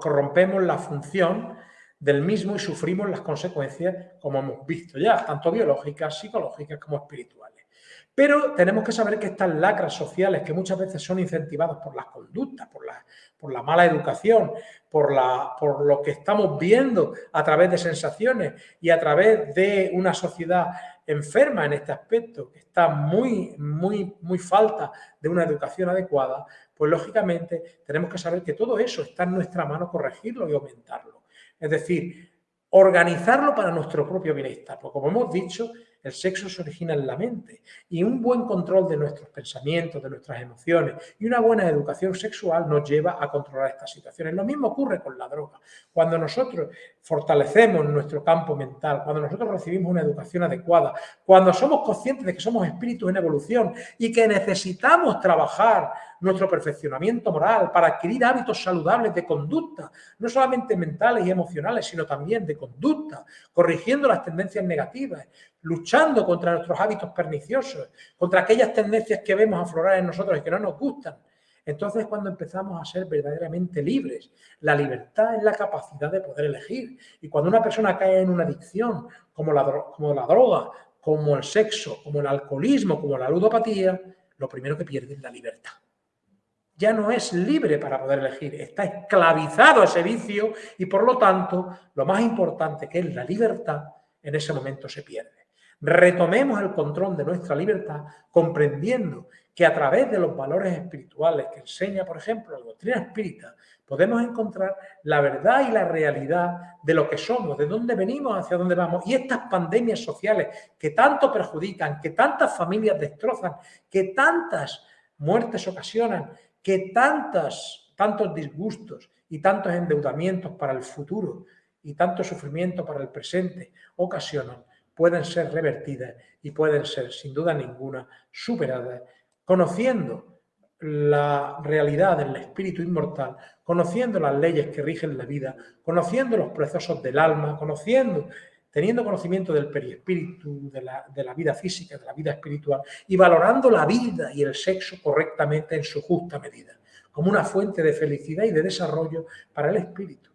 corrompemos la función del mismo y sufrimos las consecuencias, como hemos visto ya, tanto biológicas, psicológicas como espirituales. Pero tenemos que saber que estas lacras sociales, que muchas veces son incentivadas por las conductas, por la, por la mala educación, por, la, por lo que estamos viendo a través de sensaciones y a través de una sociedad enferma en este aspecto, que está muy, muy, muy falta de una educación adecuada, pues lógicamente tenemos que saber que todo eso está en nuestra mano corregirlo y aumentarlo. Es decir, organizarlo para nuestro propio bienestar. Porque como hemos dicho, El sexo se origina en la mente y un buen control de nuestros pensamientos, de nuestras emociones y una buena educación sexual nos lleva a controlar estas situaciones. Lo mismo ocurre con la droga. Cuando nosotros fortalecemos nuestro campo mental, cuando nosotros recibimos una educación adecuada, cuando somos conscientes de que somos espíritus en evolución y que necesitamos trabajar nuestro perfeccionamiento moral para adquirir hábitos saludables de conducta, no solamente mentales y emocionales, sino también de conducta, corrigiendo las tendencias negativas, luchando contra nuestros hábitos perniciosos, contra aquellas tendencias que vemos aflorar en nosotros y que no nos gustan. Entonces es cuando empezamos a ser verdaderamente libres. La libertad es la capacidad de poder elegir. Y cuando una persona cae en una adicción, como la, como la droga, como el sexo, como el alcoholismo, como la ludopatía, lo primero que pierde es la libertad. Ya no es libre para poder elegir, está esclavizado a ese vicio y por lo tanto lo más importante que es la libertad en ese momento se pierde retomemos el control de nuestra libertad comprendiendo que a través de los valores espirituales que enseña, por ejemplo, la doctrina espírita, podemos encontrar la verdad y la realidad de lo que somos, de dónde venimos, hacia dónde vamos. Y estas pandemias sociales que tanto perjudican, que tantas familias destrozan, que tantas muertes ocasionan, que tantas, tantos disgustos y tantos endeudamientos para el futuro y tanto sufrimiento para el presente ocasionan, pueden ser revertidas y pueden ser, sin duda ninguna, superadas, conociendo la realidad del espíritu inmortal, conociendo las leyes que rigen la vida, conociendo los procesos del alma, conociendo, teniendo conocimiento del periespíritu, de la, de la vida física, de la vida espiritual, y valorando la vida y el sexo correctamente en su justa medida, como una fuente de felicidad y de desarrollo para el espíritu.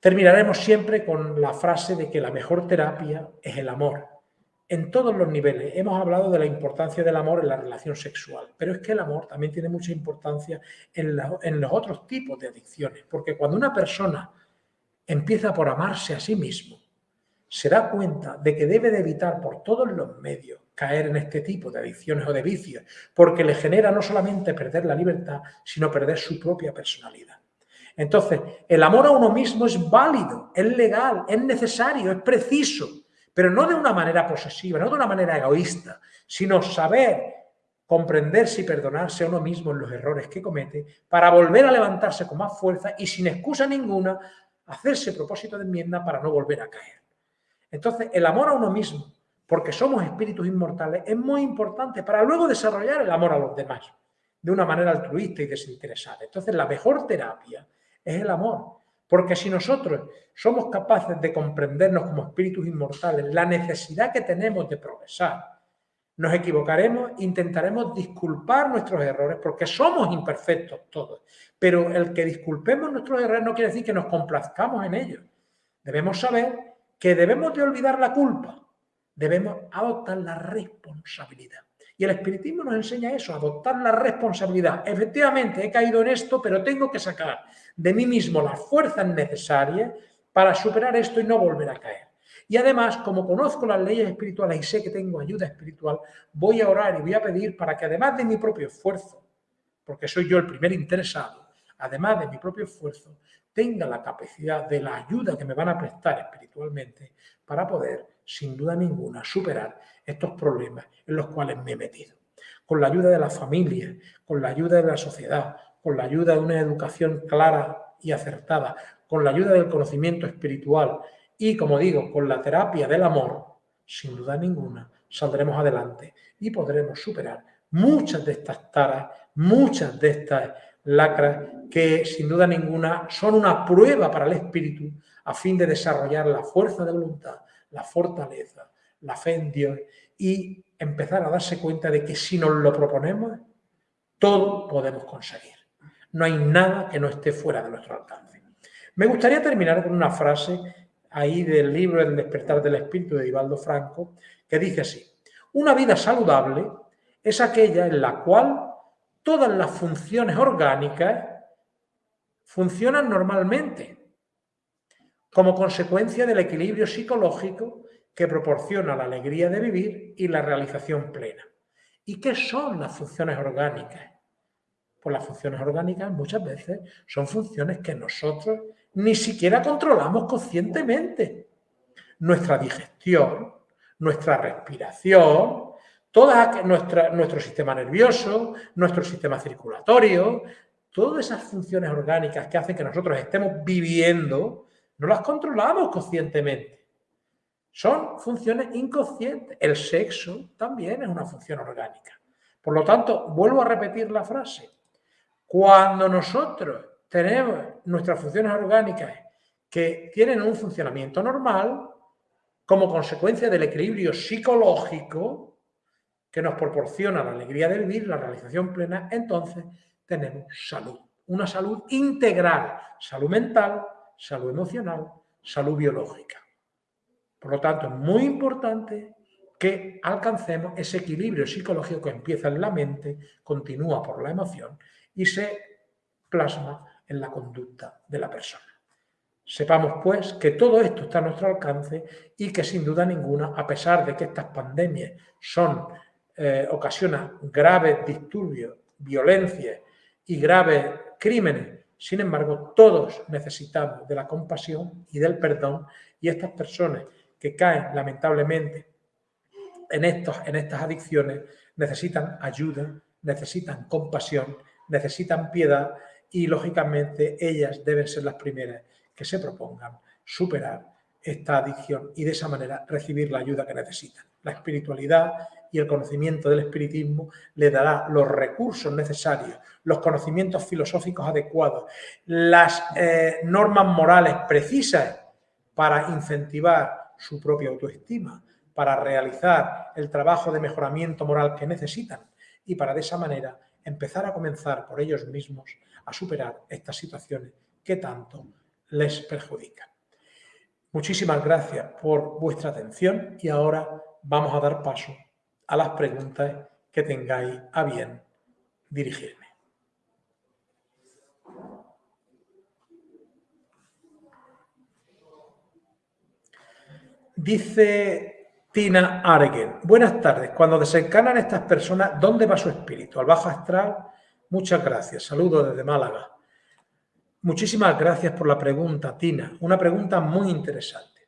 Terminaremos siempre con la frase de que la mejor terapia es el amor. En todos los niveles hemos hablado de la importancia del amor en la relación sexual, pero es que el amor también tiene mucha importancia en, los otros tipos de adicciones, porque cuando una persona empieza por amarse a sí mismo, se da cuenta de que debe de evitar por todos los medios caer en este tipo de adicciones o de vicios, porque le genera no solamente perder la libertad, sino perder su propia personalidad. Entonces, el amor a uno mismo es válido, es legal, es necesario, es preciso, pero no de una manera posesiva, no de una manera egoísta, sino saber comprenderse y perdonarse a uno mismo en los errores que comete para volver a levantarse con más fuerza y sin excusa ninguna hacerse propósito de enmienda para no volver a caer. Entonces, el amor a uno mismo, porque somos espíritus inmortales, es muy importante para luego desarrollar el amor a los demás de una manera altruista y desinteresada. Entonces, la mejor terapia es el amor. Porque si nosotros somos capaces de comprendernos como espíritus inmortales, la necesidad que tenemos de progresar, nos equivocaremos, intentaremos disculpar nuestros errores, porque somos imperfectos todos. Pero el que disculpemos nuestros errores no quiere decir que nos complazcamos en ellos. Debemos saber que debemos de olvidar la culpa, debemos adoptar la responsabilidad. Y el espiritismo nos enseña eso, adoptar la responsabilidad. Efectivamente, he caído en esto, pero tengo que sacar de mí mismo las fuerzas necesarias para superar esto y no volver a caer. Y además, como conozco las leyes espirituales y sé que tengo ayuda espiritual, voy a orar y voy a pedir para que además de mi propio esfuerzo, porque soy yo el primer interesado, además de mi propio esfuerzo, tenga la capacidad de la ayuda que me van a prestar espiritualmente para poder, sin duda ninguna, superar estos problemas en los cuales me he metido. Con la ayuda de la familia, con la ayuda de la sociedad, con la ayuda de una educación clara y acertada, con la ayuda del conocimiento espiritual y, como digo, con la terapia del amor, sin duda ninguna, saldremos adelante y podremos superar muchas de estas taras, muchas de estas lacras que sin duda ninguna son una prueba para el espíritu a fin de desarrollar la fuerza de voluntad, la fortaleza, la fe en Dios y empezar a darse cuenta de que si nos lo proponemos, todo podemos conseguir. No hay nada que no esté fuera de nuestro alcance. Me gustaría terminar con una frase ahí del libro El despertar del espíritu de Ivaldo Franco, que dice así, una vida saludable es aquella en la cual todas las funciones orgánicas funcionan normalmente, como consecuencia del equilibrio psicológico que proporciona la alegría de vivir y la realización plena. ¿Y qué son las funciones orgánicas? Pues las funciones orgánicas muchas veces son funciones que nosotros ni siquiera controlamos conscientemente. Nuestra digestión, nuestra respiración, todo nuestro sistema nervioso, nuestro sistema circulatorio, todas esas funciones orgánicas que hacen que nosotros estemos viviendo, no las controlamos conscientemente. Son funciones inconscientes. El sexo también es una función orgánica. Por lo tanto, vuelvo a repetir la frase. Cuando nosotros tenemos nuestras funciones orgánicas que tienen un funcionamiento normal, como consecuencia del equilibrio psicológico que nos proporciona la alegría de vivir, la realización plena, entonces tenemos salud. Una salud integral, salud mental, salud emocional, salud biológica. Por lo tanto, es muy importante que alcancemos ese equilibrio psicológico que empieza en la mente, continúa por la emoción y se plasma en la conducta de la persona. Sepamos, pues, que todo esto está a nuestro alcance y que, sin duda ninguna, a pesar de que estas pandemias son, eh, ocasionan graves disturbios, violencias y graves crímenes, sin embargo, todos necesitamos de la compasión y del perdón y estas personas que caen lamentablemente en, estos, en estas adicciones necesitan ayuda, necesitan compasión, necesitan piedad y lógicamente ellas deben ser las primeras que se propongan superar esta adicción y de esa manera recibir la ayuda que necesitan. La espiritualidad y el conocimiento del espiritismo le dará los recursos necesarios, los conocimientos filosóficos adecuados, las eh, normas morales precisas para incentivar su propia autoestima, para realizar el trabajo de mejoramiento moral que necesitan y para de esa manera empezar a comenzar por ellos mismos a superar estas situaciones que tanto les perjudican. Muchísimas gracias por vuestra atención y ahora vamos a dar paso a las preguntas que tengáis a bien dirigirme. Dice Tina Argen, buenas tardes. Cuando desencanan estas personas, ¿dónde va su espíritu? ¿Al bajo astral? Muchas gracias. Saludos desde Málaga. Muchísimas gracias por la pregunta, Tina. Una pregunta muy interesante.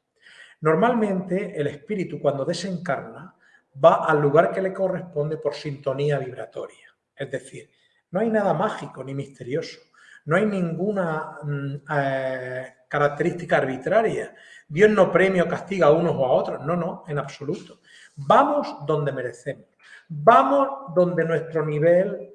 Normalmente el espíritu cuando desencarna va al lugar que le corresponde por sintonía vibratoria. Es decir, no hay nada mágico ni misterioso. No hay ninguna mm, eh, característica arbitraria. Dios no premia o castiga a unos o a otros. No, no, en absoluto. Vamos donde merecemos. Vamos donde nuestro nivel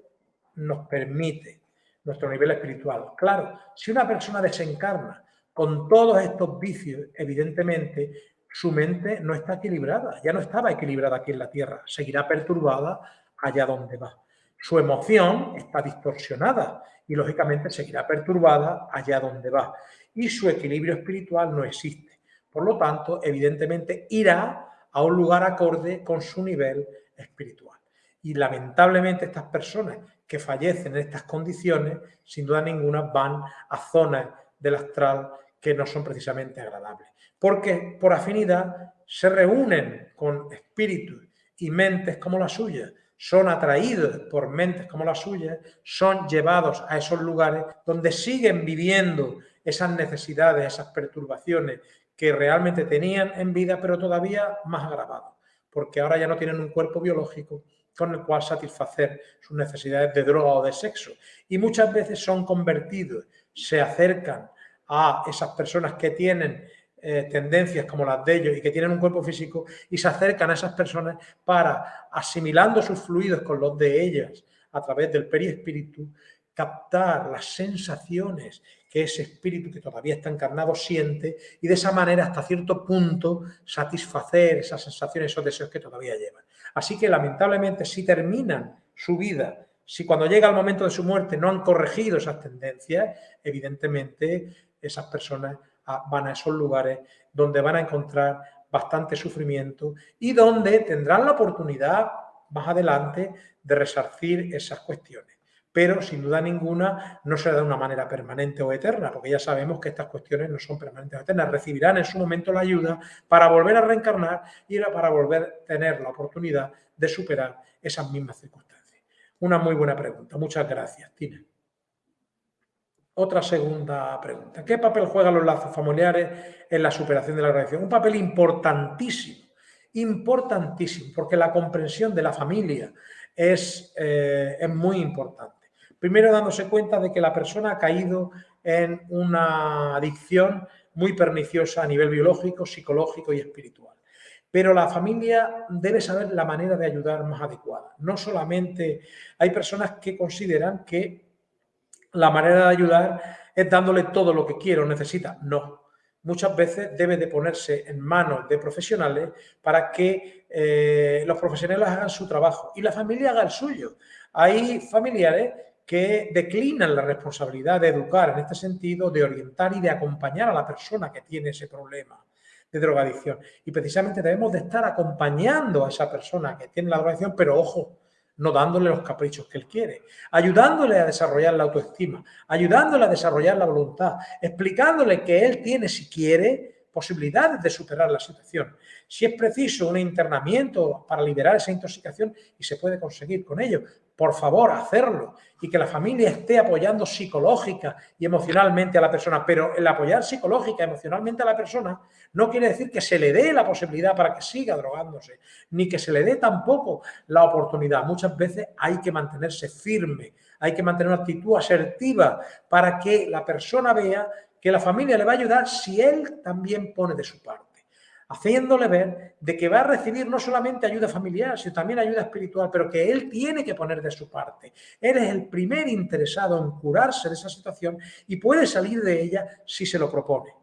nos permite, nuestro nivel espiritual. Claro, si una persona desencarna con todos estos vicios, evidentemente su mente no está equilibrada, ya no estaba equilibrada aquí en la Tierra, seguirá perturbada allá donde va. Su emoción está distorsionada y lógicamente seguirá perturbada allá donde va. Y su equilibrio espiritual no existe. Por lo tanto, evidentemente irá a un lugar acorde con su nivel espiritual. Y lamentablemente estas personas que fallecen en estas condiciones, sin duda ninguna, van a zonas del astral que no son precisamente agradables. Porque por afinidad se reúnen con espíritus y mentes como la suya, son atraídos por mentes como la suya, son llevados a esos lugares donde siguen viviendo esas necesidades, esas perturbaciones que realmente tenían en vida, pero todavía más agravados, porque ahora ya no tienen un cuerpo biológico con el cual satisfacer sus necesidades de droga o de sexo. Y muchas veces son convertidos, se acercan a esas personas que tienen eh, tendencias como las de ellos y que tienen un cuerpo físico y se acercan a esas personas para, asimilando sus fluidos con los de ellas a través del periespíritu, captar las sensaciones que ese espíritu que todavía está encarnado siente y de esa manera hasta cierto punto satisfacer esas sensaciones, esos deseos que todavía llevan. Así que lamentablemente si terminan su vida, si cuando llega el momento de su muerte no han corregido esas tendencias, evidentemente esas personas van a esos lugares donde van a encontrar bastante sufrimiento y donde tendrán la oportunidad más adelante de resarcir esas cuestiones. Pero sin duda ninguna no será de una manera permanente o eterna, porque ya sabemos que estas cuestiones no son permanentes o eternas. Recibirán en su momento la ayuda para volver a reencarnar y para volver a tener la oportunidad de superar esas mismas circunstancias. Una muy buena pregunta. Muchas gracias, Tina. Otra segunda pregunta. ¿Qué papel juegan los lazos familiares en la superación de la relación? Un papel importantísimo. importantísimo, porque la comprensión de la familia es, eh, es muy importante. Primero dándose cuenta de que la persona ha caído en una adicción muy perniciosa a nivel biológico, psicológico y espiritual. Pero la familia debe saber la manera de ayudar más adecuada. No solamente hay personas que consideran que la manera de ayudar es dándole todo lo que quiere o necesita. No. Muchas veces debe de ponerse en manos de profesionales para que eh, los profesionales hagan su trabajo y la familia haga el suyo. Hay familiares que declinan la responsabilidad de educar en este sentido, de orientar y de acompañar a la persona que tiene ese problema de drogadicción. Y precisamente debemos de estar acompañando a esa persona que tiene la drogadicción, pero ojo, no dándole los caprichos que él quiere, ayudándole a desarrollar la autoestima, ayudándole a desarrollar la voluntad, explicándole que él tiene, si quiere, posibilidades de superar la situación. Si es preciso un internamiento para liberar esa intoxicación y se puede conseguir con ello, por favor, hacerlo y que la familia esté apoyando psicológica y emocionalmente a la persona. Pero el apoyar psicológica emocionalmente a la persona no quiere decir que se le dé la posibilidad para que siga drogándose, ni que se le dé tampoco la oportunidad. Muchas veces hay que mantenerse firme, hay que mantener una actitud asertiva para que la persona vea que la familia le va a ayudar si él también pone de su parte haciéndole ver de que va a recibir no solamente ayuda familiar, sino también ayuda espiritual, pero que él tiene que poner de su parte. Él es el primer interesado en curarse de esa situación y puede salir de ella si se lo propone.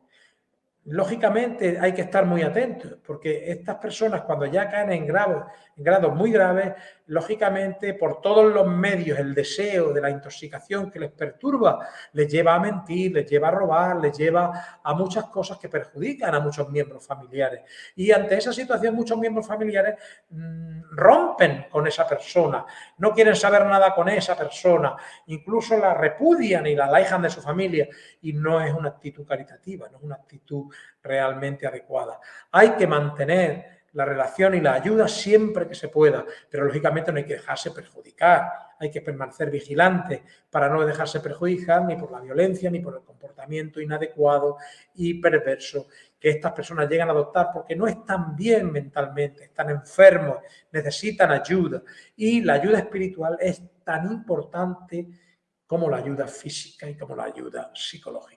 Lógicamente hay que estar muy atentos, porque estas personas cuando ya caen en grados, en grados muy graves, lógicamente por todos los medios el deseo de la intoxicación que les perturba les lleva a mentir, les lleva a robar, les lleva a muchas cosas que perjudican a muchos miembros familiares. Y ante esa situación muchos miembros familiares mmm, rompen con esa persona, no quieren saber nada con esa persona, incluso la repudian y la alejan de su familia y no es una actitud caritativa, no es una actitud realmente adecuada. Hay que mantener la relación y la ayuda siempre que se pueda, pero lógicamente no hay que dejarse perjudicar, hay que permanecer vigilante para no dejarse perjudicar ni por la violencia ni por el comportamiento inadecuado y perverso que estas personas llegan a adoptar porque no están bien mentalmente, están enfermos, necesitan ayuda. Y la ayuda espiritual es tan importante como la ayuda física y como la ayuda psicológica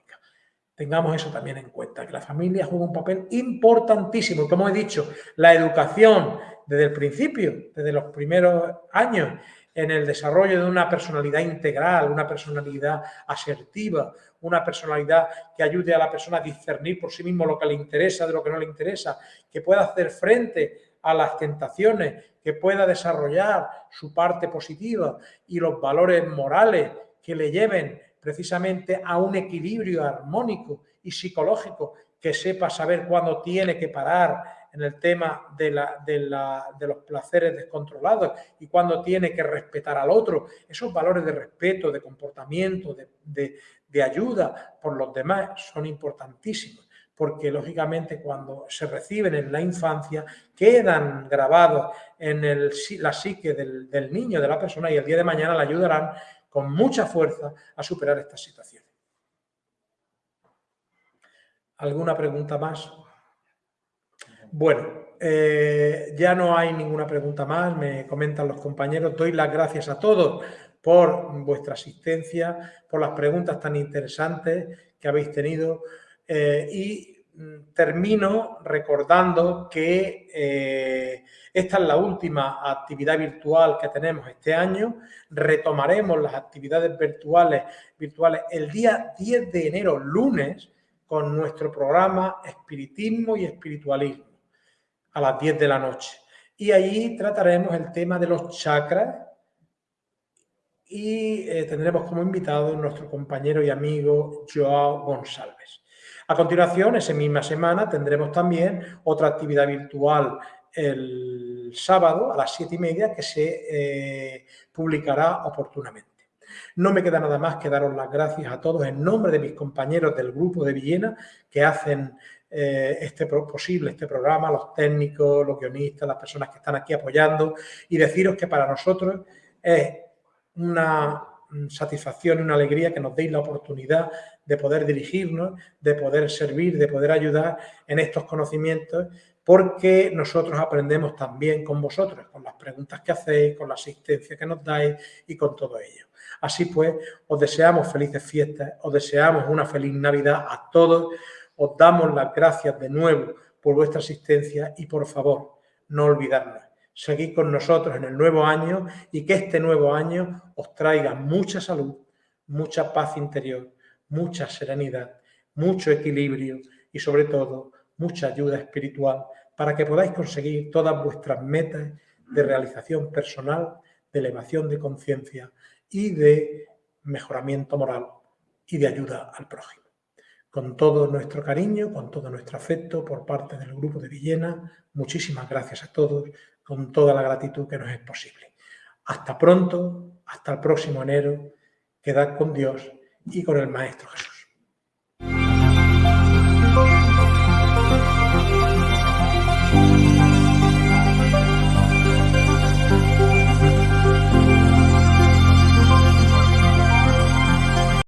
tengamos eso también en cuenta, que la familia juega un papel importantísimo. Como he dicho, la educación desde el principio, desde los primeros años, en el desarrollo de una personalidad integral, una personalidad asertiva, una personalidad que ayude a la persona a discernir por sí mismo lo que le interesa de lo que no le interesa, que pueda hacer frente a las tentaciones, que pueda desarrollar su parte positiva y los valores morales que le lleven precisamente a un equilibrio armónico y psicológico que sepa saber cuándo tiene que parar en el tema de, los placeres descontrolados y cuándo tiene que respetar al otro. Esos valores de respeto, de comportamiento, de, ayuda por los demás son importantísimos porque lógicamente cuando se reciben en la infancia quedan grabados en la psique del, del niño, de la persona y el día de mañana le ayudarán con mucha fuerza a superar estas situaciones. ¿Alguna pregunta más? Bueno, eh, ya no hay ninguna pregunta más, me comentan los compañeros. Doy las gracias a todos por vuestra asistencia, por las preguntas tan interesantes que habéis tenido eh, y termino recordando que eh, esta es la última actividad virtual que tenemos este año. Retomaremos las actividades virtuales, virtuales el día 10 de enero, lunes, con nuestro programa Espiritismo y Espiritualismo a las 10 de la noche. Y allí trataremos el tema de los chakras y eh, tendremos como invitado nuestro compañero y amigo Joao González. A continuación, esa misma semana, tendremos también otra actividad virtual el sábado a las siete y media que se eh, publicará oportunamente. No me queda nada más que daros las gracias a todos en nombre de mis compañeros del grupo de Villena que hacen eh, este posible este programa, los técnicos, los guionistas, las personas que están aquí apoyando y deciros que para nosotros es una satisfacción y una alegría que nos deis la oportunidad de poder dirigirnos, de poder servir, de poder ayudar en estos conocimientos, porque nosotros aprendemos también con vosotros, con las preguntas que hacéis, con la asistencia que nos dais y con todo ello. Así pues, os deseamos felices fiestas, os deseamos una feliz Navidad a todos, os damos las gracias de nuevo por vuestra asistencia y por favor, no olvidarnos, seguid con nosotros en el nuevo año y que este nuevo año os traiga mucha salud, mucha paz interior, mucha serenidad, mucho equilibrio y sobre todo mucha ayuda espiritual para que podáis conseguir todas vuestras metas de realización personal, de elevación de conciencia y de mejoramiento moral y de ayuda al prójimo. Con todo nuestro cariño, con todo nuestro afecto por parte del grupo de Villena, muchísimas gracias a todos, con toda la gratitud que nos es posible. Hasta pronto, hasta el próximo enero, quedad con Dios y con el Maestro Jesús.